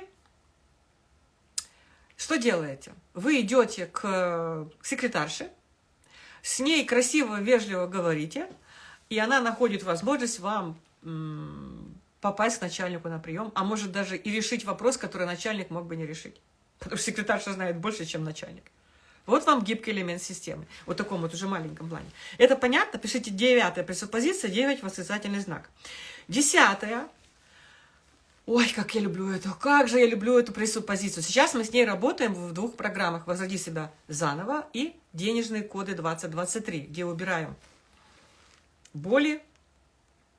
что делаете? Вы идете к секретарше, с ней красиво, вежливо говорите, и она находит возможность вам попасть к начальнику на прием, а может даже и решить вопрос, который начальник мог бы не решить. Потому что секретарша знает больше, чем начальник. Вот вам гибкий элемент системы. Вот в таком вот уже маленьком плане. Это понятно? Пишите девятая пресуппозиция, девять восклицательный знак. Десятая Ой, как я люблю эту, как же я люблю эту пресуппозицию. Сейчас мы с ней работаем в двух программах «Возроди себя заново» и «Денежные коды 2023», где убираем боли,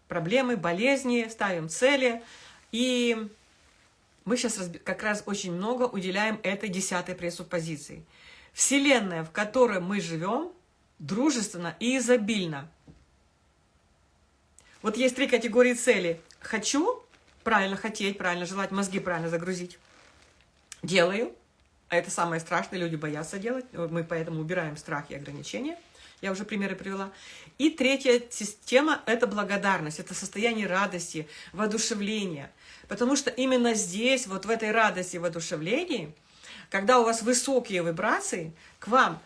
проблемы, болезни, ставим цели. И мы сейчас как раз очень много уделяем этой десятой пресуппозиции. Вселенная, в которой мы живем, дружественно и изобильно. Вот есть три категории целей. Хочу, правильно хотеть, правильно желать, мозги правильно загрузить. Делаю. А это самое страшное, люди боятся делать. Мы поэтому убираем страх и ограничения. Я уже примеры привела. И третья система – это благодарность, это состояние радости, воодушевления. Потому что именно здесь, вот в этой радости, воодушевлении, когда у вас высокие вибрации, к вам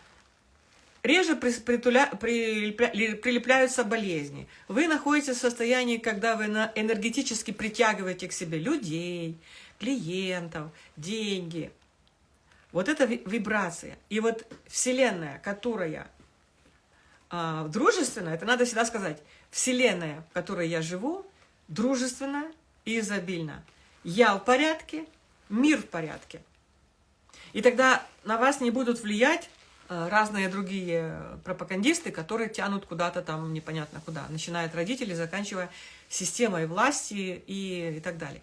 реже прилепляются болезни. Вы находитесь в состоянии, когда вы энергетически притягиваете к себе людей, клиентов, деньги. Вот это вибрация. И вот Вселенная, которая а, дружественная, это надо всегда сказать, Вселенная, в которой я живу, дружественная и изобильна. Я в порядке, мир в порядке. И тогда на вас не будут влиять э, разные другие пропагандисты, которые тянут куда-то там непонятно куда, начиная от родителей, заканчивая системой власти и, и так далее.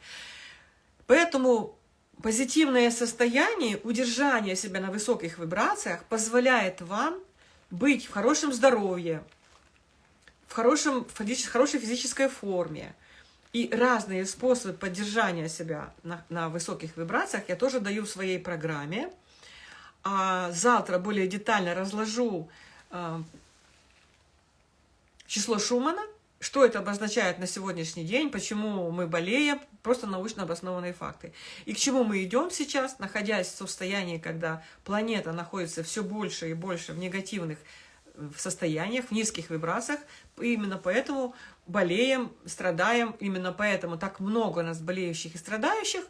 Поэтому позитивное состояние, удержание себя на высоких вибрациях позволяет вам быть в хорошем здоровье, в, хорошем, в хорошей физической форме. И разные способы поддержания себя на, на высоких вибрациях я тоже даю в своей программе. А завтра более детально разложу э, число Шумана, что это обозначает на сегодняшний день, почему мы болеем, просто научно обоснованные факты. И к чему мы идем сейчас, находясь в состоянии, когда планета находится все больше и больше в негативных в состояниях, в низких вибрациях. Именно поэтому болеем, страдаем. Именно поэтому так много у нас болеющих и страдающих,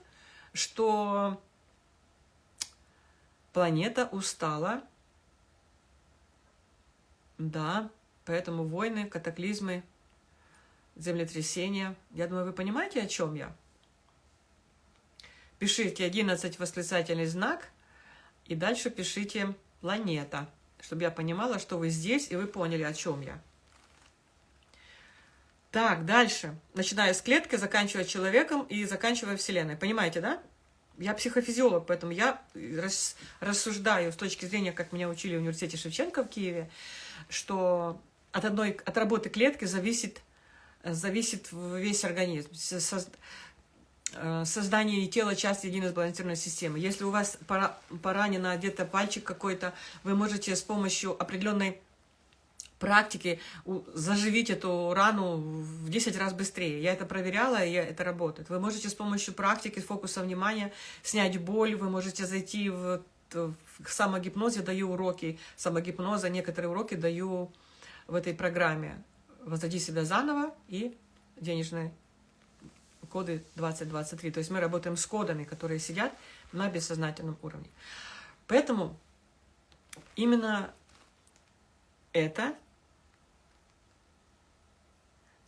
что планета устала. Да, поэтому войны, катаклизмы, землетрясения. Я думаю, вы понимаете, о чем я? Пишите 11 восклицательный знак и дальше пишите планета чтобы я понимала, что вы здесь, и вы поняли, о чем я. Так, дальше. Начиная с клетки, заканчивая человеком и заканчивая Вселенной. Понимаете, да? Я психофизиолог, поэтому я рассуждаю с точки зрения, как меня учили в университете Шевченко в Киеве, что от одной от работы клетки зависит, зависит весь организм. Э, создание тела части единой сбалансированной системы. Если у вас поранено где-то пальчик какой-то, вы можете с помощью определенной практики заживить эту рану в 10 раз быстрее. Я это проверяла, и это работает. Вы можете с помощью практики, фокуса внимания снять боль, вы можете зайти в, в я даю уроки самогипноза, некоторые уроки даю в этой программе. Возводи себя заново и денежные коды 2023. То есть мы работаем с кодами, которые сидят на бессознательном уровне. Поэтому именно это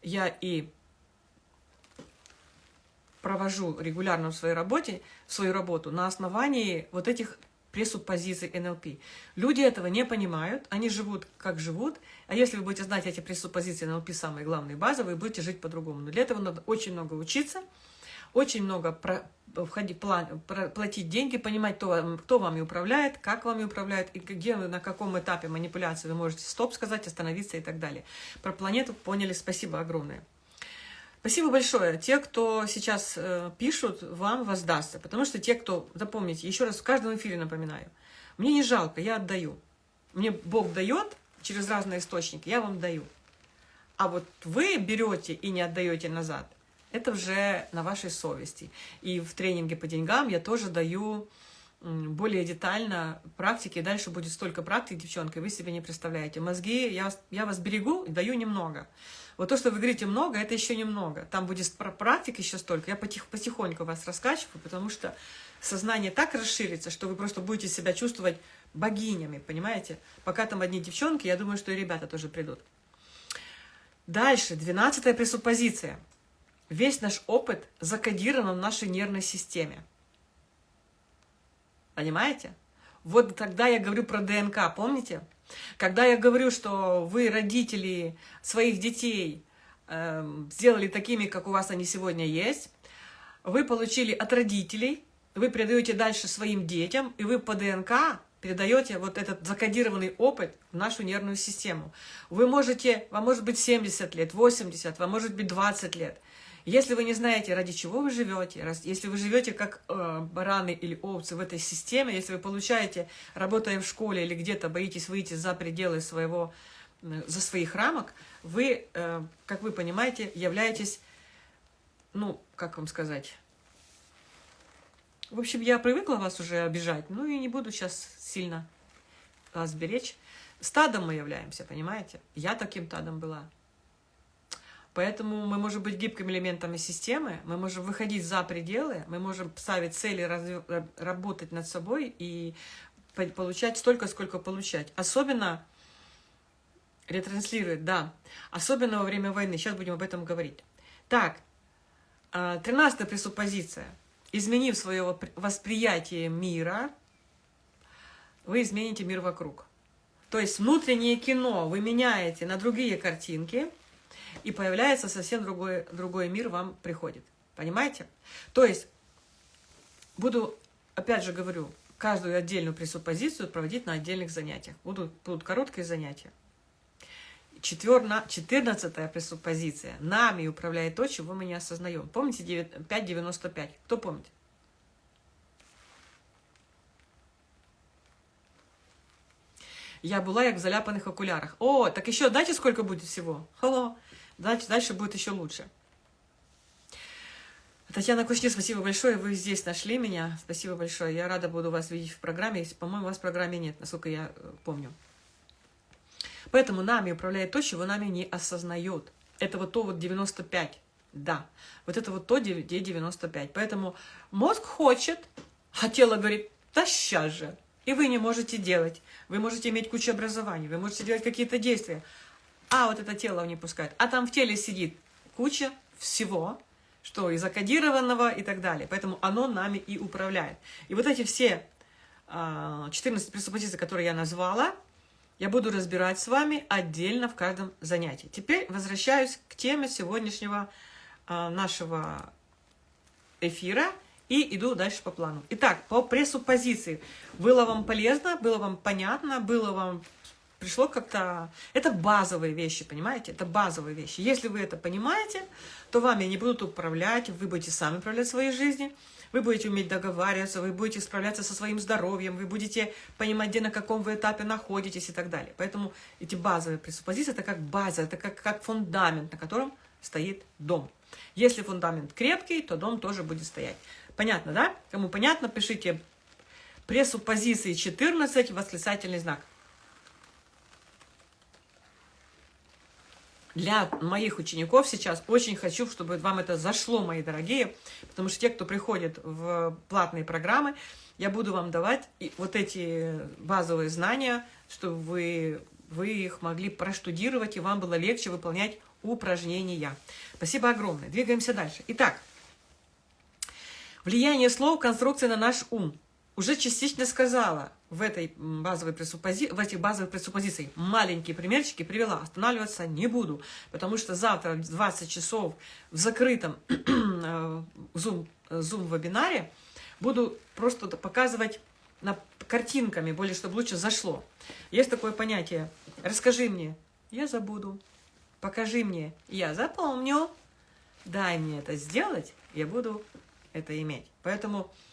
я и провожу регулярно в своей работе, свою работу на основании вот этих пресуппозиций НЛП. Люди этого не понимают, они живут как живут, а если вы будете знать эти пресуппозиции НЛП, самые главные базовые, будете жить по-другому. Но для этого надо очень много учиться, очень много про, входить, план, про, платить деньги, понимать, кто, кто вами управляет, как вами управляет, и где вы, на каком этапе манипуляции вы можете стоп сказать, остановиться и так далее. Про планету поняли, спасибо огромное. Спасибо большое. Те, кто сейчас э, пишут, вам воздастся. Потому что те, кто, запомните, еще раз в каждом эфире напоминаю, мне не жалко, я отдаю. Мне Бог дает через разные источники, я вам даю. А вот вы берете и не отдаете назад, это уже на вашей совести. И в тренинге по деньгам я тоже даю более детально практики. Дальше будет столько практик, девчонки, вы себе не представляете. Мозги, я, я вас берегу и даю немного. Вот то, что вы говорите много, это еще немного. Там будет практик еще столько. Я потих, потихоньку вас раскачиваю, потому что сознание так расширится, что вы просто будете себя чувствовать богинями, понимаете? Пока там одни девчонки, я думаю, что и ребята тоже придут. Дальше, двенадцатая пресуппозиция. Весь наш опыт закодирован в нашей нервной системе. Понимаете? Вот тогда я говорю про ДНК, помните? Когда я говорю, что вы, родители своих детей, э, сделали такими, как у вас они сегодня есть, вы получили от родителей, вы передаете дальше своим детям, и вы по ДНК передаете вот этот закодированный опыт в нашу нервную систему. Вы можете, вам может быть 70 лет, 80, вам может быть 20 лет. Если вы не знаете, ради чего вы живете, если вы живете как э, бараны или овцы в этой системе, если вы получаете, работая в школе или где-то боитесь выйти за пределы своего, за своих рамок, вы, э, как вы понимаете, являетесь, ну, как вам сказать, В общем, я привыкла вас уже обижать, ну и не буду сейчас сильно вас беречь. Стадом мы являемся, понимаете? Я таким стадом была. Поэтому мы можем быть гибкими элементами системы, мы можем выходить за пределы, мы можем ставить цели, разв... работать над собой и получать столько, сколько получать. Особенно ретранслирует, да. Особенно во время войны. Сейчас будем об этом говорить. Так, а, тринадцатая пресуппозиция. Изменив свое восприятие мира, вы измените мир вокруг. То есть внутреннее кино вы меняете на другие картинки, и появляется совсем другой, другой мир вам приходит. Понимаете? То есть, буду, опять же говорю, каждую отдельную пресуппозицию проводить на отдельных занятиях. Будут, будут короткие занятия. Четырнадцатая пресуппозиция. Нами управляет то, чего мы не осознаем. Помните 5.95? Кто помнит? Я была як в заляпанных окулярах. О, так еще знаете, сколько будет всего? Hello. Дальше, дальше будет еще лучше. Татьяна Кушни, спасибо большое, вы здесь нашли меня. Спасибо большое. Я рада буду вас видеть в программе. По-моему, вас в программе нет, насколько я э, помню. Поэтому нами управляет то, чего нами не осознает. Это вот то вот 95. Да, вот это вот то, где 95. Поэтому мозг хочет, а тело говорит, да сейчас же. И вы не можете делать. Вы можете иметь кучу образований, вы можете делать какие-то действия. А вот это тело не пускает. А там в теле сидит куча всего, что и закодированного и так далее. Поэтому оно нами и управляет. И вот эти все 14 а, пресуппозиций, которые я назвала, я буду разбирать с вами отдельно в каждом занятии. Теперь возвращаюсь к теме сегодняшнего э, нашего эфира и иду дальше по плану. Итак, по пресуппозиции. Было вам полезно, было вам понятно, было вам пришло как-то... Это базовые вещи, понимаете? Это базовые вещи. Если вы это понимаете, то вами не будут управлять, вы будете сами управлять своей жизнью вы будете уметь договариваться, вы будете справляться со своим здоровьем, вы будете понимать, где на каком вы этапе находитесь и так далее. Поэтому эти базовые пресуппозиции – это как база, это как, как фундамент, на котором стоит дом. Если фундамент крепкий, то дом тоже будет стоять. Понятно, да? Кому понятно, пишите пресуппозиции 14, восклицательный знак. Для моих учеников сейчас очень хочу, чтобы вам это зашло, мои дорогие, потому что те, кто приходит в платные программы, я буду вам давать вот эти базовые знания, чтобы вы, вы их могли проштудировать, и вам было легче выполнять упражнения. Спасибо огромное. Двигаемся дальше. Итак, влияние слов конструкции на наш ум уже частично сказала в, этой базовой пресуппози... в этих базовых пресуппозициях. Маленькие примерчики привела. Останавливаться не буду, потому что завтра в 20 часов в закрытом [clears throat] Zoom, Zoom-вебинаре буду просто показывать на картинками, более чтобы лучше зашло. Есть такое понятие «расскажи мне, я забуду», «покажи мне, я запомню», «дай мне это сделать, я буду это иметь». Поэтому Э,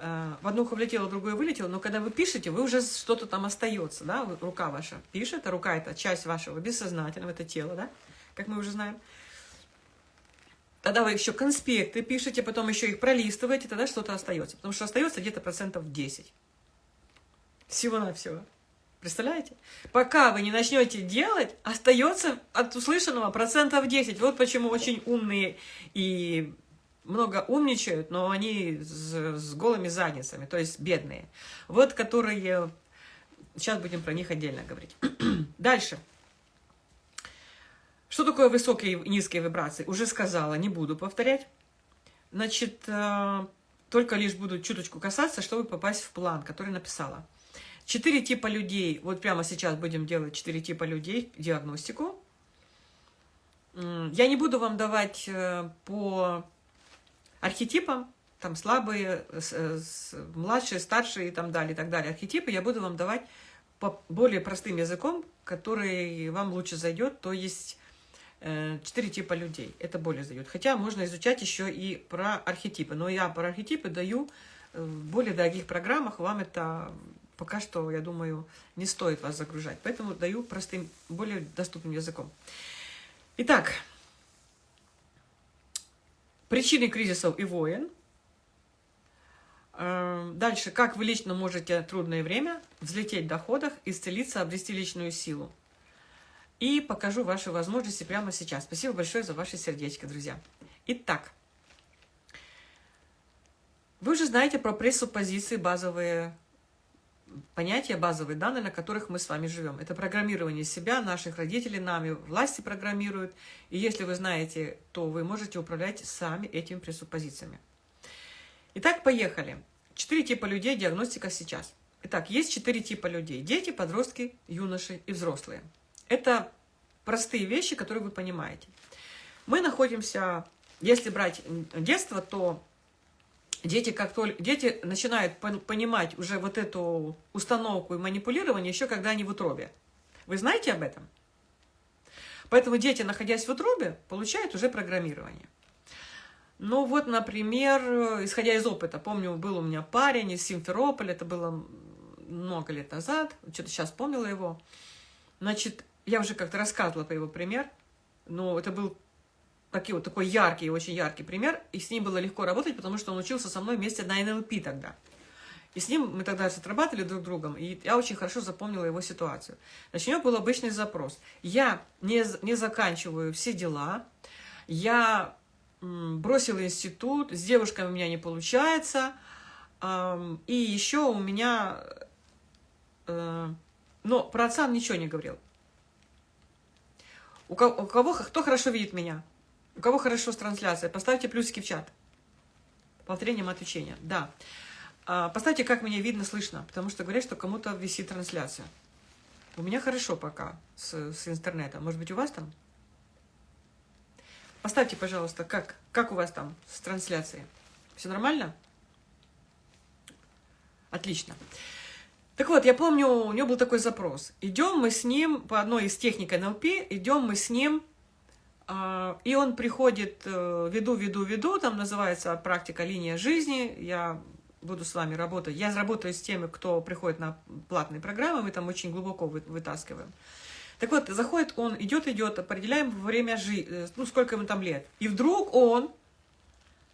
в одно ухо влетело, в другое вылетело, но когда вы пишете, вы уже что-то там остается, да, рука ваша пишет, а рука это часть вашего бессознательного, это тело, да, как мы уже знаем. Тогда вы еще конспекты пишете, потом еще их пролистываете, тогда что-то остается, потому что остается где-то процентов 10. Всего-навсего. Представляете? Пока вы не начнете делать, остается от услышанного процентов 10. Вот почему очень умные и много умничают, но они с, с голыми задницами, то есть бедные. Вот которые... Сейчас будем про них отдельно говорить. [clears throat] Дальше. Что такое высокие и низкие вибрации? Уже сказала, не буду повторять. Значит, э, только лишь буду чуточку касаться, чтобы попасть в план, который написала. Четыре типа людей. Вот прямо сейчас будем делать четыре типа людей, диагностику. Я не буду вам давать э, по архетипам, там слабые, младшие, старшие и там далее, и так далее, архетипы я буду вам давать по более простым языком, который вам лучше зайдет, то есть э, четыре типа людей, это более зайдет. Хотя можно изучать еще и про архетипы, но я про архетипы даю э, в более дорогих программах, вам это пока что, я думаю, не стоит вас загружать, поэтому даю простым, более доступным языком. Итак, Причины кризисов и войн. Э, дальше, как вы лично можете трудное время взлететь в доходах, исцелиться, обрести личную силу. И покажу ваши возможности прямо сейчас. Спасибо большое за ваше сердечко, друзья. Итак, вы уже знаете про пресуппозиции, базовые понятия, базовые данные, на которых мы с вами живем. Это программирование себя, наших родителей, нами власти программируют. И если вы знаете, то вы можете управлять сами этими пресуппозициями. Итак, поехали. Четыре типа людей, диагностика сейчас. Итак, есть четыре типа людей. Дети, подростки, юноши и взрослые. Это простые вещи, которые вы понимаете. Мы находимся, если брать детство, то дети, как только дети начинают понимать уже вот эту установку и манипулирование еще когда они в утробе. Вы знаете об этом? Поэтому дети, находясь в утробе, получают уже программирование. Ну вот, например, исходя из опыта, помню, был у меня парень из Симферополя, это было много лет назад, что-то сейчас помнила его. Значит, я уже как-то рассказывала по его пример, но это был такой вот такой яркий, очень яркий пример, и с ним было легко работать, потому что он учился со мной вместе на НЛП тогда. И с ним мы тогда отрабатывали друг другом, и я очень хорошо запомнила его ситуацию. Значит, у него был обычный запрос. Я не, не заканчиваю все дела, я бросила институт, с девушками у меня не получается, и еще у меня... Э, но про отца он ничего не говорил. У кого, у кого, кто хорошо видит меня? У кого хорошо с трансляцией? Поставьте плюсики в чат. Повторением отвечения. Да. А, поставьте, как меня видно, слышно. Потому что говорят, что кому-то висит трансляция. У меня хорошо пока с, с интернетом. Может быть, у вас там? Поставьте, пожалуйста, как, как у вас там с трансляцией? Все нормально? Отлично. Так вот, я помню, у него был такой запрос. Идем мы с ним, по одной из техник НЛП, идем мы с ним, и он приходит, э, веду, веду, веду, там называется практика «Линия жизни», я буду с вами работать. Я работаю с теми, кто приходит на платные программы, мы там очень глубоко вы, вытаскиваем. Так вот, заходит он, идет, идет, определяем время жизни, э, ну, сколько ему там лет. И вдруг он,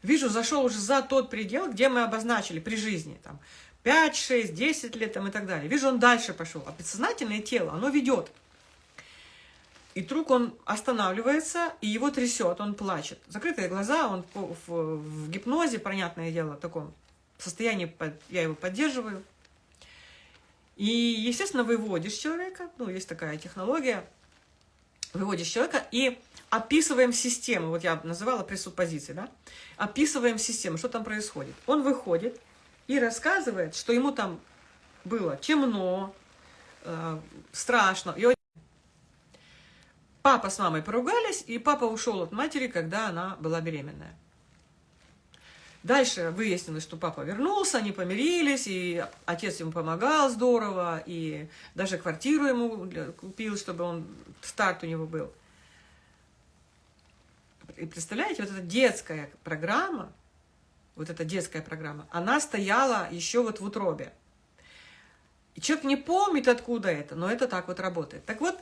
вижу, зашел уже за тот предел, где мы обозначили при жизни, там, 5, 6, 10 лет там, и так далее. Вижу, он дальше пошел. А подсознательное тело, оно ведет. И вдруг он останавливается, и его трясет, он плачет. Закрытые глаза, он в, в, гипнозе, понятное дело, в таком состоянии, я его поддерживаю. И, естественно, выводишь человека, ну, есть такая технология, выводишь человека и описываем систему, вот я называла пресуппозиции, да, описываем систему, что там происходит. Он выходит и рассказывает, что ему там было темно, э, страшно. И папа с мамой поругались, и папа ушел от матери, когда она была беременная. Дальше выяснилось, что папа вернулся, они помирились, и отец ему помогал здорово, и даже квартиру ему купил, чтобы он, старт у него был. И представляете, вот эта детская программа, вот эта детская программа, она стояла еще вот в утробе. И человек не помнит, откуда это, но это так вот работает. Так вот,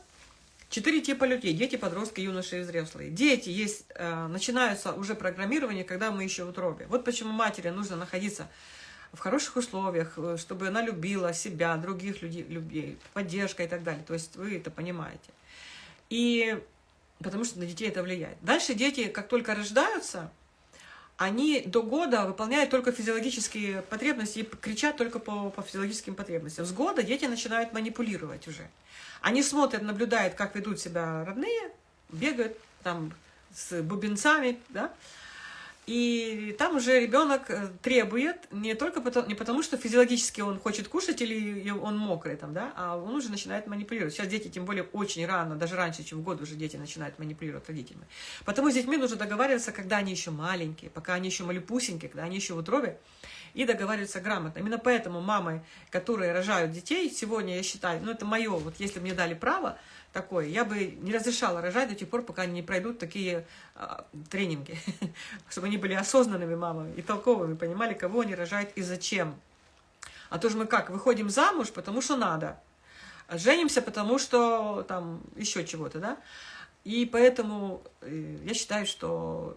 Четыре типа людей. Дети, подростки, юноши и взрослые. Дети есть, э, начинаются уже программирование, когда мы еще в утробе. Вот почему матери нужно находиться в хороших условиях, э, чтобы она любила себя, других людей, людей, поддержка и так далее. То есть вы это понимаете. И потому что на детей это влияет. Дальше дети, как только рождаются, они до года выполняют только физиологические потребности и кричат только по, по физиологическим потребностям. С года дети начинают манипулировать уже. Они смотрят, наблюдают, как ведут себя родные, бегают там с бубенцами, да, и там уже ребенок э, требует не только потому, не потому, что физиологически он хочет кушать или он мокрый, там, да, а он уже начинает манипулировать. Сейчас дети, тем более, очень рано, даже раньше, чем в год уже дети начинают манипулировать родителями. Потому с детьми нужно договариваться, когда они еще маленькие, пока они еще малюпусенькие, когда они еще в утробе, и договариваться грамотно. Именно поэтому мамы, которые рожают детей, сегодня я считаю, ну это мое, вот если мне дали право, такое. Я бы не разрешала рожать до тех пор, пока они не пройдут такие а, тренинги, [laughs] чтобы они были осознанными мамами и толковыми, понимали, кого они рожают и зачем. А то же мы как, выходим замуж, потому что надо, женимся, потому что там еще чего-то, да? И поэтому э, я считаю, что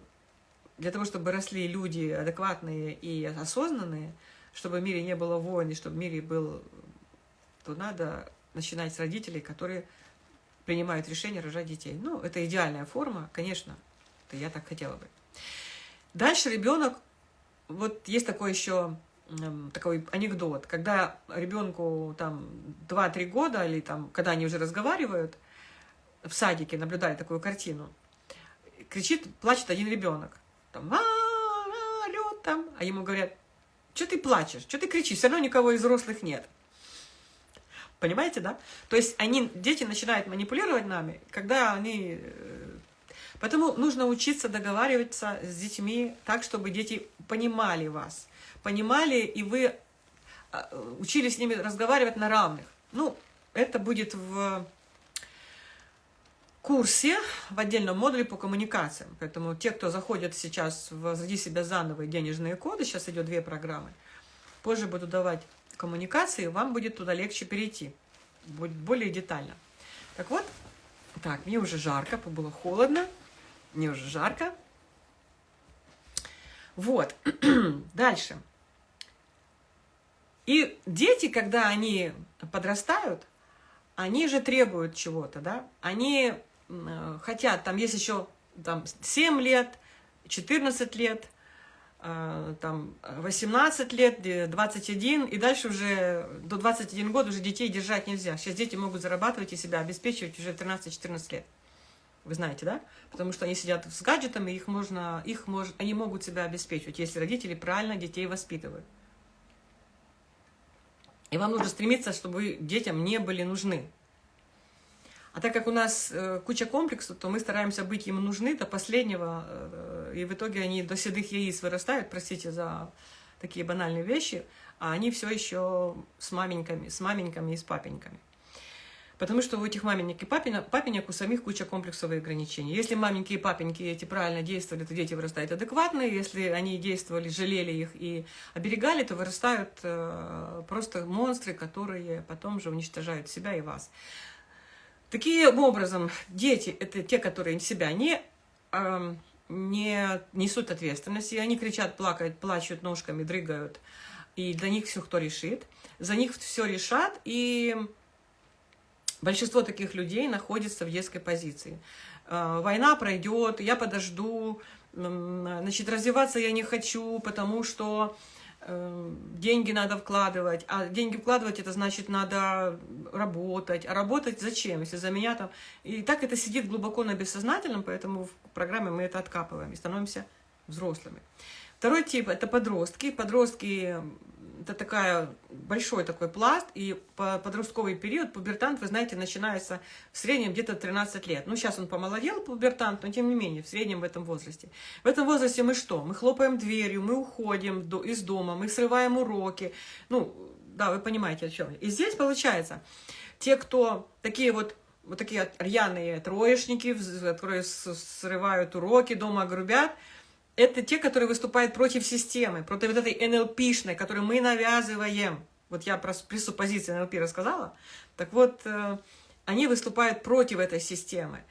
для того, чтобы росли люди адекватные и осознанные, чтобы в мире не было войн, и чтобы в мире был, то надо начинать с родителей, которые принимают решение рожать детей. Ну, это идеальная форма, конечно, это я так хотела бы. Дальше ребенок, вот есть такой еще такой анекдот, когда ребенку там 2-3 года, или там, когда они уже разговаривают, в садике наблюдали такую картину, кричит, плачет один ребенок, там, а, а, орет там, а ему говорят, что ты плачешь, что ты кричишь, все равно никого из взрослых нет. Понимаете, да? То есть они, дети начинают манипулировать нами, когда они... Э, поэтому нужно учиться договариваться с детьми так, чтобы дети понимали вас понимали, и вы а, учились с ними разговаривать на равных. Ну, это будет в курсе, в отдельном модуле по коммуникациям. Поэтому те, кто заходит сейчас в «Возроди себя заново» и денежные коды, сейчас идет две программы, позже буду давать коммуникации, вам будет туда легче перейти, будет более детально. Так вот, так, мне уже жарко, было холодно, мне уже жарко. Вот, [clears throat] дальше. И дети, когда они подрастают, они же требуют чего-то, да? Они э, хотят, там есть еще там, 7 лет, 14 лет, там, 18 лет, 21, и дальше уже до 21 года уже детей держать нельзя. Сейчас дети могут зарабатывать и себя обеспечивать уже 13-14 лет. Вы знаете, да? Потому что они сидят с гаджетами, их можно, их мож, они могут себя обеспечивать, если родители правильно детей воспитывают. И вам нужно стремиться, чтобы детям не были нужны. А так как у нас э, куча комплексов, то мы стараемся быть им нужны до последнего, э, и в итоге они до седых яиц вырастают, простите за такие банальные вещи, а они все еще с маменьками, с маменьками и с папеньками. Потому что у этих маменек и папенек, папенек у самих куча комплексов и ограничений. Если маменьки и папеньки эти правильно действовали, то дети вырастают адекватно. Если они действовали, жалели их и оберегали, то вырастают э, просто монстры, которые потом же уничтожают себя и вас. Таким образом, дети – это те, которые себя не, э, не несут ответственности. Они кричат, плакают, плачут ножками, дрыгают. И для них все кто решит. За них все решат. И Большинство таких людей находится в детской позиции. Э, война пройдет, я подожду, значит, развиваться я не хочу, потому что деньги надо вкладывать, а деньги вкладывать это значит надо работать, а работать зачем, если за меня там... И так это сидит глубоко на бессознательном, поэтому в программе мы это откапываем и становимся взрослыми. Второй тип – это подростки. Подростки это такая, большой такой пласт, и подростковый период, пубертант, вы знаете, начинается в среднем где-то 13 лет. Ну, сейчас он помолодел, пубертант, но тем не менее, в среднем в этом возрасте. В этом возрасте мы что? Мы хлопаем дверью, мы уходим из дома, мы срываем уроки. Ну, да, вы понимаете, о чем. И здесь получается, те, кто такие вот вот такие рьяные троечники, которые срывают уроки, дома грубят – это те, которые выступают против системы, против вот этой НЛПшной, которую мы навязываем. Вот я про пресуппозиции НЛП рассказала. Так вот, э, они выступают против этой системы.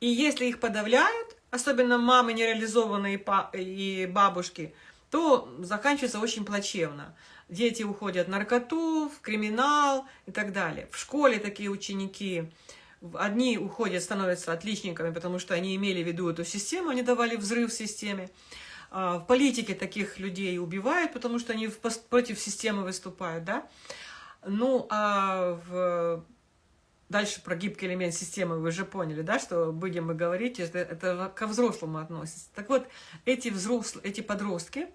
И если их подавляют, особенно мамы нереализованные и бабушки, то заканчивается очень плачевно. Дети уходят в наркоту, в криминал и так далее. В школе такие ученики Одни уходят, становятся отличниками, потому что они имели в виду эту систему, они давали взрыв в системе. А, в политике таких людей убивают, потому что они против системы выступают, да. Ну, а в... дальше про гибкий элемент системы вы же поняли, да, что будем мы говорить, это, это ко взрослому относится. Так вот, эти взрослые, эти подростки,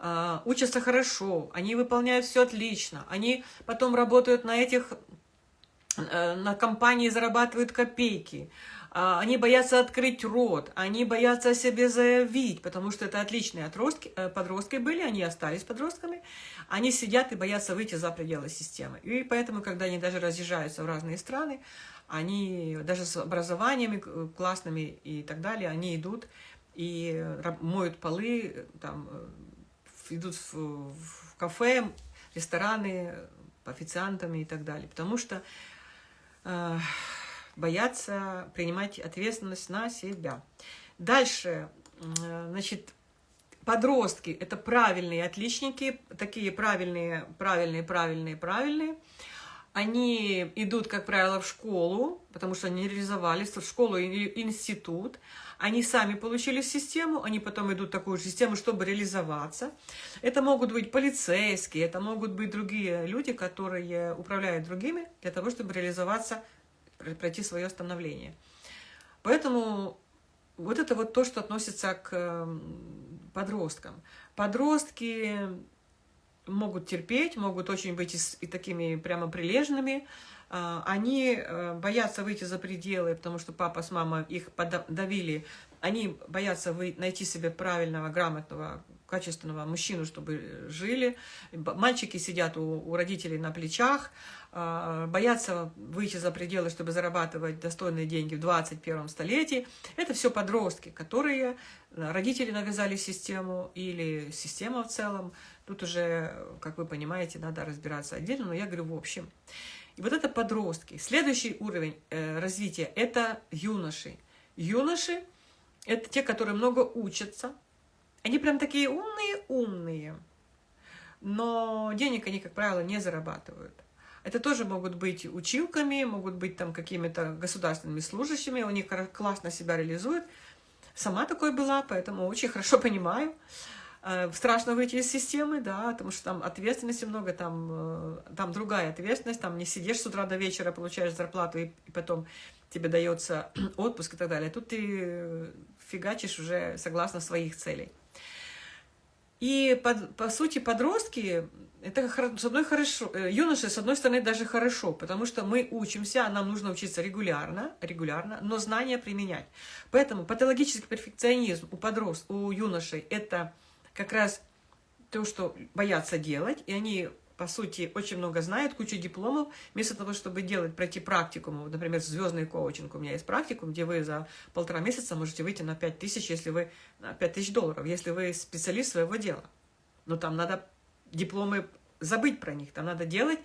Uh, учатся хорошо, они выполняют все отлично, они потом работают на этих на компании зарабатывают копейки, а, они боятся открыть рот, они боятся о себе заявить, потому что это отличные отростки, э, подростки были, они остались подростками, они сидят и боятся выйти за пределы системы. И поэтому, когда они даже разъезжаются в разные страны, они даже с образованиями классными и так далее, они идут и моют полы, там, э, идут в, в кафе, рестораны, официантами и так далее. Потому что э, боятся принимать ответственность на себя. Дальше, э, значит, Подростки – это правильные отличники, такие правильные, правильные, правильные, правильные. Они идут, как правило, в школу, потому что они реализовались, в школу и институт. Они сами получили систему, они потом идут в такую же систему, чтобы реализоваться. Это могут быть полицейские, это могут быть другие люди, которые управляют другими для того, чтобы реализоваться, пройти свое становление. Поэтому вот это вот то, что относится к подросткам. Подростки могут терпеть, могут очень быть и, и такими прямо прилежными. А, они э, боятся выйти за пределы, потому что папа с мамой их подавили. Они боятся найти себе правильного, грамотного, качественного мужчину, чтобы жили. Мальчики сидят у, родителей на плечах, а, боятся выйти за пределы, чтобы зарабатывать достойные деньги в 21 столетии. Это все подростки, которые э, родители навязали систему или система в целом. Тут уже, как вы понимаете, надо разбираться отдельно, но я говорю в общем. И вот это подростки. Следующий уровень э, развития – это юноши. Юноши – это те, которые много учатся. Они прям такие умные-умные, но денег они, как правило, не зарабатывают. Это тоже могут быть училками, могут быть там какими-то государственными служащими, у них классно себя реализуют. Сама такой была, поэтому очень хорошо понимаю. Э, страшно выйти из системы, да, потому что там ответственности много, там, э, там другая ответственность, там не сидишь с утра до вечера, получаешь зарплату, и, и потом тебе дается [clears throat] отпуск и так далее. Тут ты фигачишь уже согласно своих целей. И, под, по сути, подростки, это с одной хорошо, э, юноши, с одной стороны, даже хорошо, потому что мы учимся, нам нужно учиться регулярно, регулярно, но знания применять. Поэтому патологический перфекционизм у подростков, у юношей – это как раз то, что боятся делать, и они по сути, очень много знают, кучу дипломов, вместо того, чтобы делать, пройти практикум, например, звездный коучинг, у меня есть практикум, где вы за полтора месяца можете выйти на 5 тысяч, если вы, на 5 тысяч долларов, если вы специалист своего дела. Но там надо дипломы забыть про них, там надо делать,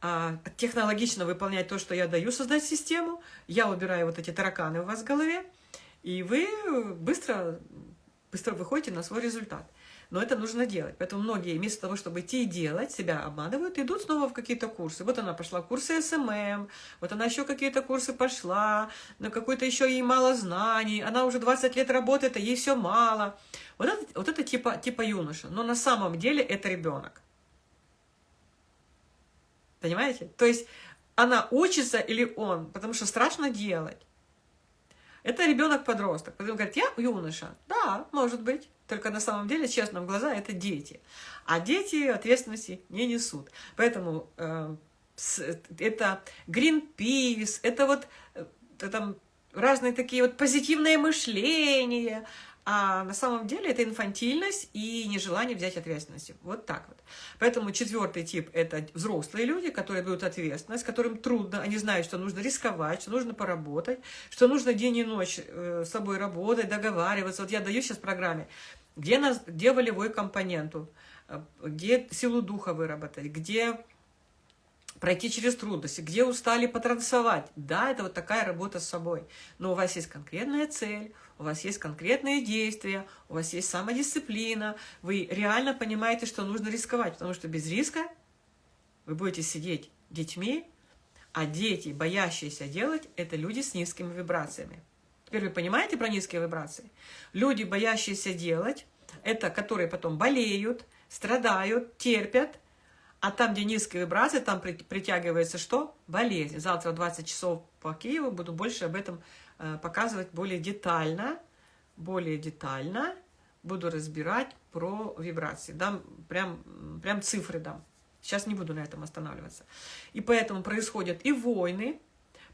а, технологично выполнять то, что я даю, создать систему, я убираю вот эти тараканы у вас в голове, и вы быстро, быстро выходите на свой результат. Но это нужно делать. Поэтому многие вместо того, чтобы идти и делать, себя обманывают, идут снова в какие-то курсы. Вот она пошла курсы SMM, вот она еще какие-то курсы пошла, на какой-то еще ей мало знаний, она уже 20 лет работает, а ей все мало. Вот это, вот это типа, типа юноша. Но на самом деле это ребенок. Понимаете? То есть она учится или он, потому что страшно делать. Это ребенок-подросток. Потом говорит, я юноша. Да, может быть. Только на самом деле, честно, в глаза это дети. А дети ответственности не несут. Поэтому э, это Greenpeace, это вот э, там разные такие вот позитивные мышления, а на самом деле это инфантильность и нежелание взять ответственность. Вот так вот. Поэтому четвертый тип – это взрослые люди, которые берут ответственность, которым трудно, они знают, что нужно рисковать, что нужно поработать, что нужно день и ночь э, с собой работать, договариваться. Вот я даю сейчас программе, где, нас, где волевой компоненту, э, где силу духа выработать, где пройти через трудности, где устали потрансовать. Да, это вот такая работа с собой. Но у вас есть конкретная цель, у вас есть конкретные действия, у вас есть самодисциплина, вы реально понимаете, что нужно рисковать, потому что без риска вы будете сидеть детьми, а дети, боящиеся делать, это люди с низкими вибрациями. Теперь вы понимаете про низкие вибрации? Люди, боящиеся делать, это которые потом болеют, страдают, терпят, а там, где низкие вибрации, там притягивается что? Болезнь. Завтра в 20 часов по Киеву буду больше об этом э, показывать более детально. Более детально буду разбирать про вибрации. Дам прям, прям цифры дам. Сейчас не буду на этом останавливаться. И поэтому происходят и войны,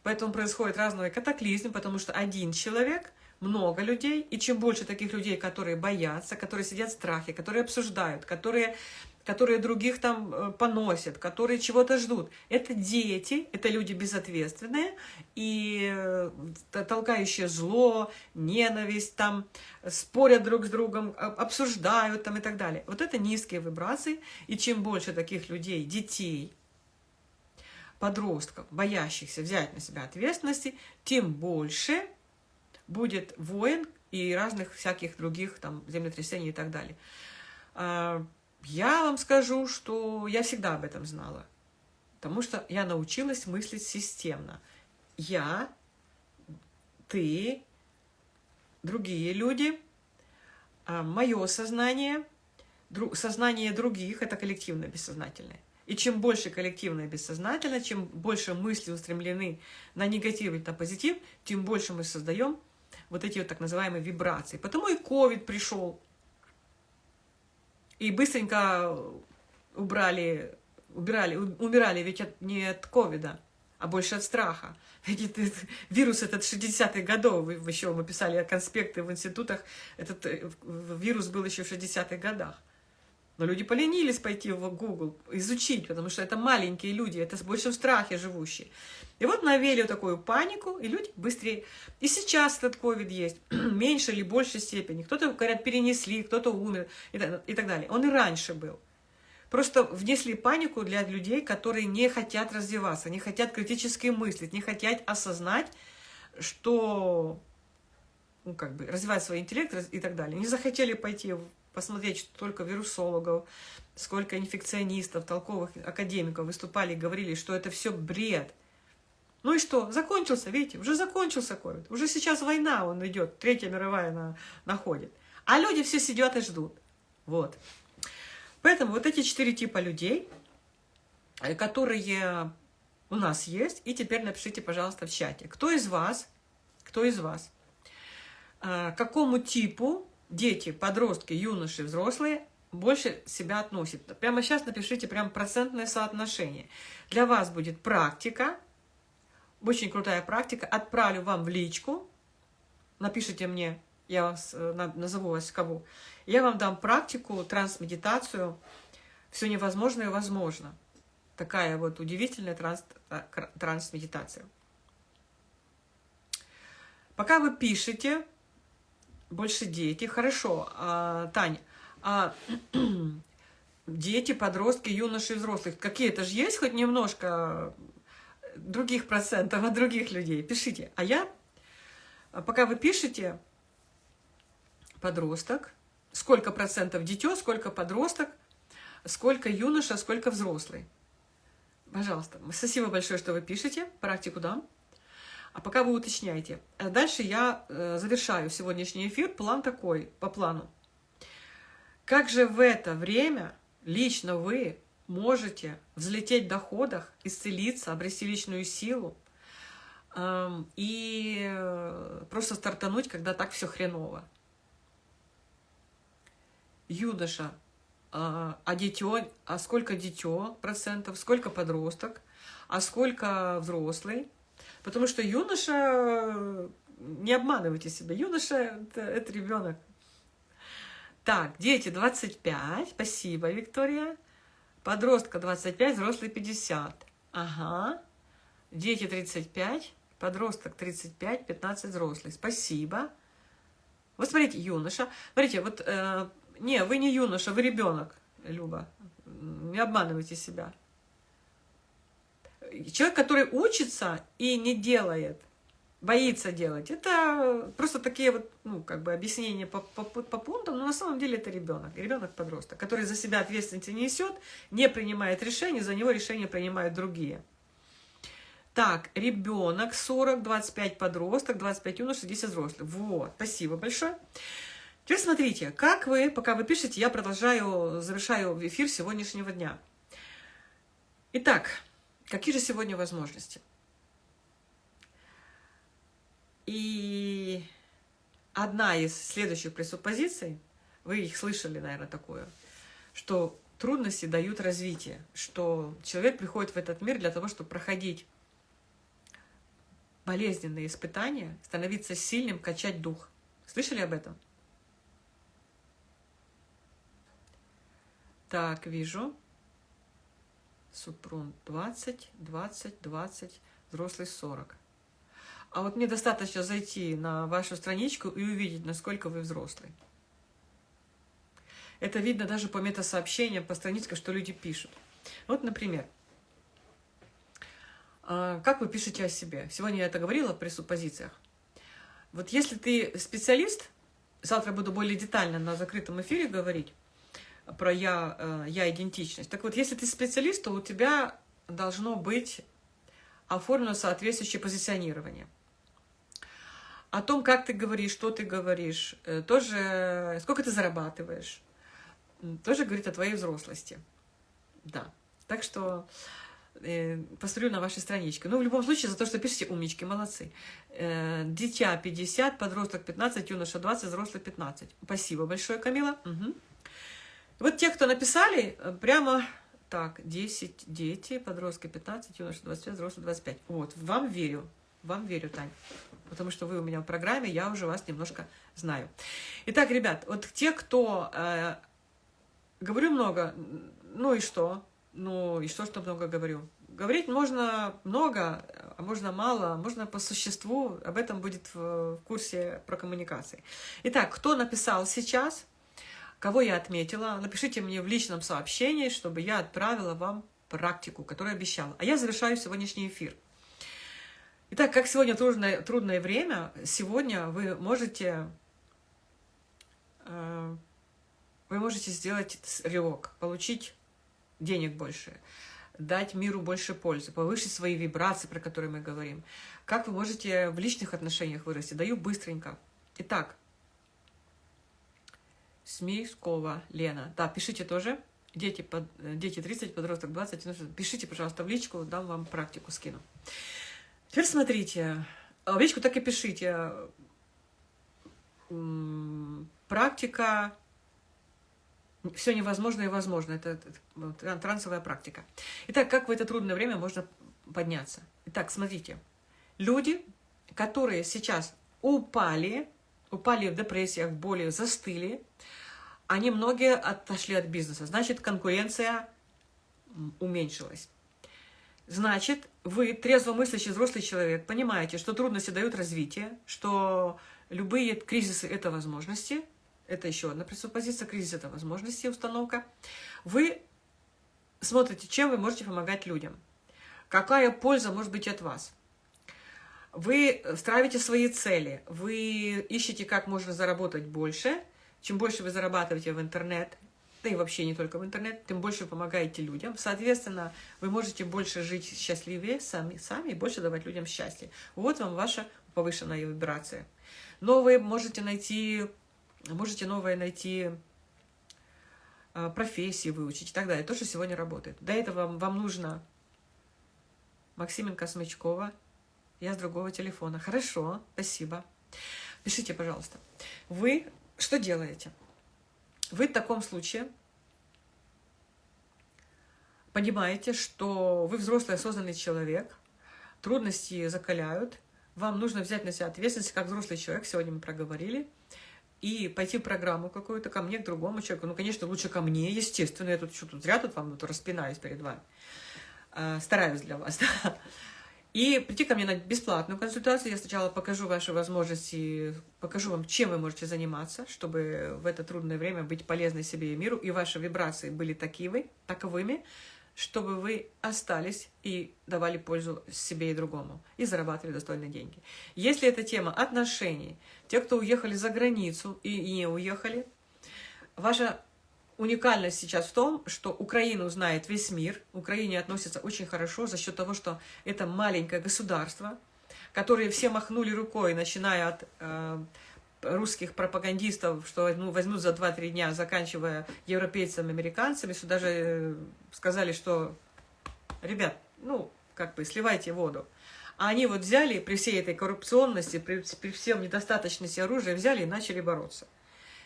поэтому происходят разные катаклизмы, потому что один человек, много людей, и чем больше таких людей, которые боятся, которые сидят в страхе, которые обсуждают, которые которые других там э, поносят, которые чего-то ждут. Это дети, это люди безответственные и э, толкающие зло, ненависть, там, спорят друг с другом, обсуждают там и так далее. Вот это низкие вибрации, и чем больше таких людей, детей, подростков, боящихся взять на себя ответственности, тем больше будет воин, и разных всяких других там землетрясений и так далее. Я вам скажу, что я всегда об этом знала, потому что я научилась мыслить системно. Я, ты, другие люди, а, мое сознание, сознание других – это коллективное бессознательное. И чем больше коллективное бессознательное, чем больше мысли устремлены на негатив или на позитив, тем больше мы создаем вот эти вот так называемые вибрации. Потому и ковид пришел. И быстренько убрали, убирали, умирали ведь от, не от ковида, а больше от страха. [laughs] Ведь этот, вирус этот 60-х годов, вы еще мы писали конспекты в институтах, этот э, вирус был еще в 60-х годах. Но люди поленились пойти в Google, изучить, потому что это маленькие люди, это больше в страхе живущие. И вот навели такую панику, и люди быстрее. И сейчас этот ковид есть, [clears throat] меньше или большей степени. Кто-то, говорят, перенесли, кто-то умер и так, и так далее. Он и раньше был. Просто внесли панику для людей, которые не хотят развиваться, не хотят критически мыслить, не хотят осознать, что ну, как бы, развивать свой интеллект и так далее. Не захотели пойти посмотреть, сколько вирусологов, сколько инфекционистов, толковых академиков выступали и говорили, что это все бред. Ну и что? Закончился, видите, уже закончился ковид. Уже сейчас война, он идет, Третья мировая на, находит. А люди все сидят и ждут. Вот. Поэтому вот эти четыре типа людей, э, которые у нас есть, и теперь напишите, пожалуйста, в чате, кто из вас, кто из вас, э, какому типу дети, подростки, юноши, взрослые больше себя относят. Прямо сейчас напишите прям процентное соотношение. Для вас будет практика, очень крутая практика. Отправлю вам в личку, напишите мне, я вас э, назову вас кого. Я вам дам практику, трансмедитацию, все невозможное возможно. Такая вот удивительная транс, э, трансмедитация. Пока вы пишете, больше дети. Хорошо, а, Таня, а [clears throat] дети, подростки, юноши, взрослых, какие-то же есть хоть немножко других процентов от других людей? Пишите. А я, пока вы пишете, подросток, сколько процентов дитё, сколько подросток, сколько юноша, сколько взрослый. Пожалуйста. Спасибо большое, что вы пишете. Практику дам. А пока вы уточняете. Э, дальше я э, завершаю сегодняшний эфир. План такой, по плану. Как же в это время лично вы можете взлететь в доходах, исцелиться, обрести личную силу эм, и э, просто стартануть, когда так все хреново. Юноша, а, а дитё, а сколько дитё процентов, сколько подросток, а сколько взрослый – Потому что юноша, не обманывайте себя, юноша это, это ребенок. Так, дети 25, спасибо, Виктория. Подростка 25, взрослый 50. Ага. Дети 35, подросток 35, 15 взрослый. Спасибо. Вот смотрите, юноша. Смотрите, вот, э, не, вы не юноша, вы ребенок, Люба. Не обманывайте себя человек, который учится и не делает, боится делать, это просто такие вот, ну, как бы объяснения по, по, по пунктам, но на самом деле это ребенок, ребенок-подросток, который за себя ответственности не несет, не принимает решения, за него решения принимают другие. Так, ребенок 40, 25 подросток, 25 юношей, 10 взрослых. Вот, спасибо большое. Теперь смотрите, как вы, пока вы пишете, я продолжаю, завершаю эфир сегодняшнего дня. Итак, Какие же сегодня возможности? И одна из следующих пресуппозиций, вы их слышали, наверное, такое, что трудности дают развитие, что человек приходит в этот мир для того, чтобы проходить болезненные испытания, становиться сильным, качать дух. Слышали об этом? Так, вижу. Супрун 20, 20, 20, взрослый 40. А вот мне достаточно зайти на вашу страничку и увидеть, насколько вы взрослый. Это видно даже по метасообщениям, по страничкам, что люди пишут. Вот, например, а, как вы пишете о себе? Сегодня я это говорила при суппозициях. Вот если ты специалист, завтра буду более детально на закрытом эфире говорить про я, э, я идентичность. Так вот, если ты специалист, то у тебя должно быть оформлено соответствующее позиционирование. О том, как ты говоришь, что ты говоришь, э, тоже сколько ты зарабатываешь, тоже говорит о твоей взрослости. Да. Так что э, посмотрю на вашей страничке. Ну, в любом случае, за то, что пишете, умнички, молодцы. Э, дитя 50, подросток 15, юноша 20, взрослый 15. Спасибо большое, Камила. Угу. Вот те, кто написали, э, прямо так, 10 дети, подростки 15, юноша 25, взрослый 25. Вот, вам верю, вам верю, Тань. Потому что вы у меня в программе, я уже вас немножко знаю. Итак, ребят, вот те, кто... Э, говорю много, ну и что? Ну и что, что много говорю? Говорить можно много, а можно мало, можно по существу. Об этом будет в, в курсе про коммуникации. Итак, кто написал сейчас, кого я отметила, напишите мне в личном сообщении, чтобы я отправила вам практику, которую обещала. А я завершаю сегодняшний эфир. Итак, как сегодня трудное, трудное время, сегодня вы можете, э, вы можете сделать рывок, получить денег больше, дать миру больше пользы, повысить свои вибрации, про которые мы говорим. Как вы можете в личных отношениях вырасти? Даю быстренько. Итак, Смискова Лена. Да, пишите тоже. Дети, под, дети 30, подросток 20. Пишите, пожалуйста, в личку, дам вам практику, скину. Теперь смотрите. В личку так и пишите. Практика все невозможно и возможно. Это, это трансовая практика. Итак, как в это трудное время можно подняться? Итак, смотрите. Люди, которые сейчас упали, упали в депрессиях, в боли, застыли, они многие отошли от бизнеса. Значит, конкуренция уменьшилась. Значит, вы, трезвомыслящий взрослый человек, понимаете, что трудности дают развитие, что любые кризисы – это возможности – это еще одна пресуппозиция, кризис – это возможности, установка. Вы смотрите, чем вы можете помогать людям. Какая польза может быть от вас. Вы ставите свои цели, вы ищете, как можно заработать больше. Чем больше вы зарабатываете в интернет, да и вообще не только в интернет, тем больше помогаете людям. Соответственно, вы можете больше жить счастливее сами, сами и больше давать людям счастье. Вот вам ваша повышенная вибрация. Но вы можете найти можете новое найти, а, профессии выучить и так далее. То, что сегодня работает. До этого вам, вам нужно Максименко Смычкова. Я с другого телефона. Хорошо, спасибо. Пишите, пожалуйста. Вы что делаете? Вы в таком случае понимаете, что вы взрослый осознанный человек, трудности закаляют, вам нужно взять на себя ответственность как взрослый человек, сегодня мы проговорили, и пойти в программу какую-то ко мне, к другому человеку. Ну, конечно, лучше ко мне, естественно. Я тут что тут зря тут вам тут распинаюсь перед вами. А, стараюсь для вас, [laughs] да. И прийти ко мне на бесплатную консультацию. Я сначала покажу ваши возможности, покажу вам, чем вы можете заниматься, чтобы в это трудное время быть полезной себе и миру, и ваши вибрации были такивы, таковыми, чтобы вы остались и давали пользу себе и другому, и зарабатывали достойные деньги. Если эта тема отношений, те, кто уехали за границу и не уехали, ваша уникальность сейчас в том, что Украину знает весь мир, Украине относится очень хорошо за счет того, что это маленькое государство, которое все махнули рукой, начиная от э, русских пропагандистов, что ну, возьмут за 2-3 дня, заканчивая европейцами, американцами, сюда же э, сказали, что, ребят, ну, как бы сливайте воду. А они вот взяли при всей этой коррупционности, при, при всем недостаточности оружия, взяли и начали бороться.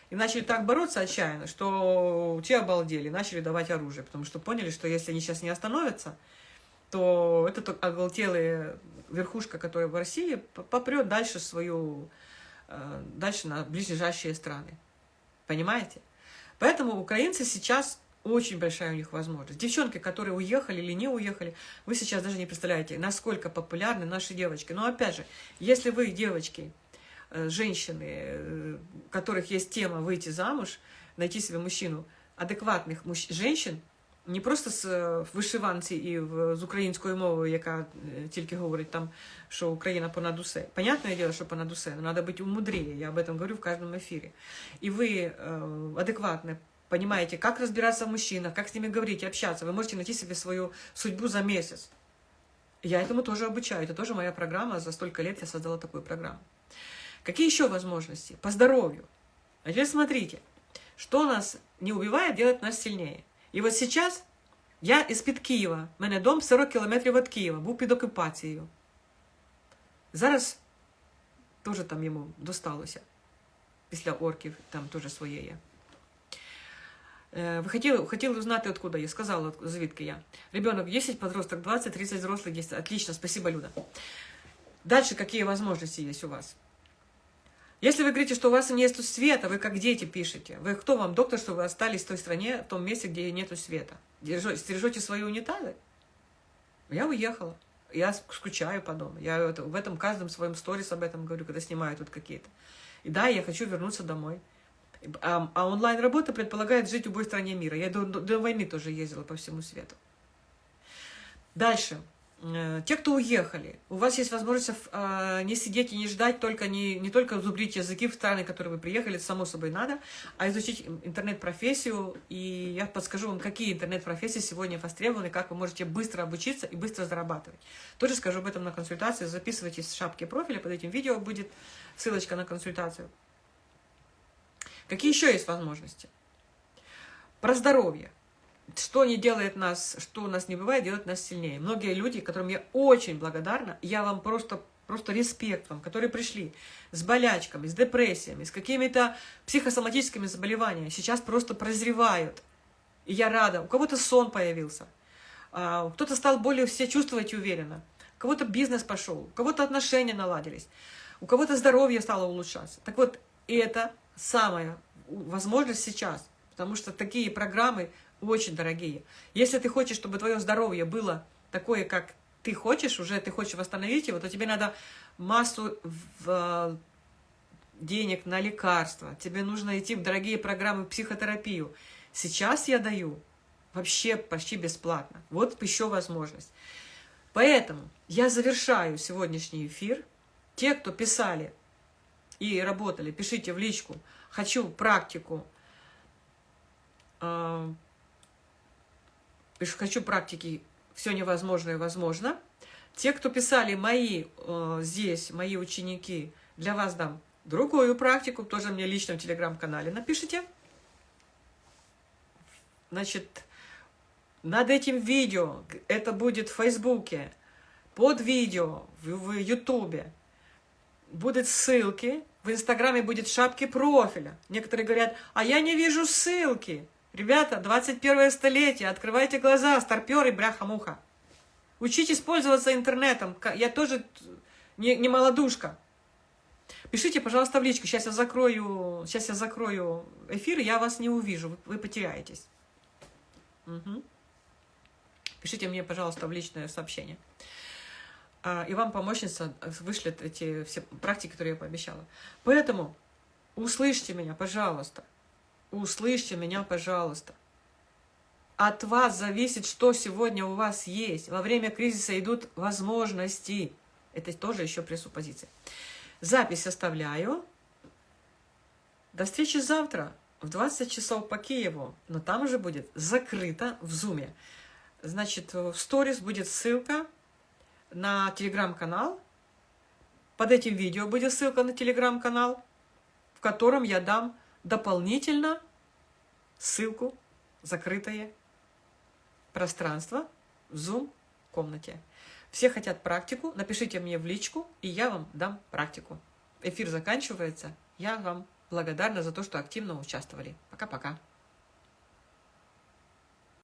И начали так бороться отчаянно, что те обалдели, начали давать оружие, потому что поняли, что если они сейчас не остановятся, то этот оголтелая верхушка, которая в России, попрет дальше свою Э, дальше на ближайшие страны. Понимаете? Поэтому украинцы сейчас очень большая у них возможность. Девчонки, которые уехали или не уехали, вы сейчас даже не представляете, насколько популярны наши девочки. Но опять же, если вы, девочки, женщины, э, у которых есть тема выйти замуж, найти себе мужчину, адекватных мужч... женщин, не просто з е, вишиванці і в, з українською мовою, яка е, тільки говорить там, що Україна понад усе. Понятное дело, що понад усе, но надо быть умудрее, я об этом говорю в каждом эфире. И вы э, адекватно понимаете, как разбираться в мужчинах, как с ними говорить, общаться. Вы можете найти себе свою судьбу за месяц. Я этому тоже обучаю, это тоже моя программа, за столько лет я создала такую программу. Какие еще возможности? По здоровью. А теперь смотрите, что нас не убивает, делает нас сильнее. І от зараз я із-під Києва, в мене дом 40 кілометрів від Києва, був під окупацією. Зараз теж там йому досталося. Після орків там теж своє є. Ви хотіли, хотіли узнати, откуда я. Сказала, звідки я. Ребенок 10, подросток 20, 30 взрослых 10. Отлично, спасибо, Люда. Дальше какие возможности есть у вас? Если вы говорите, что у вас нет света, вы как дети пишете. Вы кто вам, доктор, что вы остались в той стране, в том месте, где нету света? Стережете свои унитазы? Я уехала. Я скучаю по дому. Я в этом каждом своем сторис об этом говорю, когда снимаю тут какие-то. И да, я хочу вернуться домой. А, а онлайн-работа предполагает жить в любой стране мира. Я до, до войны тоже ездила по всему свету. Дальше. Э, те, кто уехали, у вас есть возможность э, не сидеть и не ждать, только не, не только зубрить языки в страны, в которые вы приехали, само собой надо, а изучить интернет-профессию, и я подскажу вам, какие интернет-профессии сегодня востребованы, как вы можете быстро обучиться и быстро зарабатывать. Тоже скажу об этом на консультации, записывайтесь в шапке профиля, под этим видео будет ссылочка на консультацию. Какие еще есть возможности? Про здоровье что не делает нас, что у нас не бывает, делает нас сильнее. Многие люди, которым я очень благодарна, я вам просто, просто респект вам, которые пришли с болячками, с депрессиями, с какими-то психосоматическими заболеваниями, сейчас просто прозревают. И я рада. У кого-то сон появился, а, кто-то стал более все чувствовать уверенно, у кого-то бизнес пошел, у кого-то отношения наладились, у кого-то здоровье стало улучшаться. Так вот, это самая возможность сейчас, потому что такие программы очень дорогие. Если ты хочешь, чтобы твое здоровье было такое, как ты хочешь, уже ты хочешь восстановить его, то тебе надо массу в, э, денег на лекарства, тебе нужно идти в дорогие программы психотерапию. Сейчас я даю вообще почти бесплатно. Вот еще возможность. Поэтому я завершаю сегодняшний эфир. Те, кто писали и работали, пишите в личку. Хочу практику э, хочу практики «Все невозможное возможно». Те, кто писали мои э, здесь, мои ученики, для вас дам другую практику, тоже мне лично в телеграм-канале напишите. Значит, над этим видео, это будет в Фейсбуке, под видео, в Ютубе, будут ссылки, в Инстаграме будет шапки профиля. Некоторые говорят, а я не вижу ссылки. Ребята, 21 столетие, открывайте глаза, старперы, бляха-муха. Учитесь пользоваться интернетом. Я тоже не, не молодушка. Пишите, пожалуйста, в личку. Сейчас я закрою, сейчас я закрою эфир, я вас не увижу. Вы, потеряетесь. Угу. Пишите мне, пожалуйста, в личное сообщение. А, и вам помощница вышлет эти все практики, которые я пообещала. Поэтому услышьте меня, пожалуйста. Услышьте меня, пожалуйста. От вас зависит, что сегодня у вас есть. Во время кризиса идут возможности. Это тоже еще пресуппозиция. Запись оставляю. До встречи завтра в 20 часов по Киеву. Но там уже будет закрыто в Зуме. Значит, в сторис будет ссылка на телеграм-канал. Под этим видео будет ссылка на телеграм-канал, в котором я дам дополнительно ссылку «Закрытое пространство» в Zoom-комнате. Все хотят практику, напишите мне в личку, и я вам дам практику. Эфир заканчивается. Я вам благодарна за то, что активно участвовали. Пока-пока.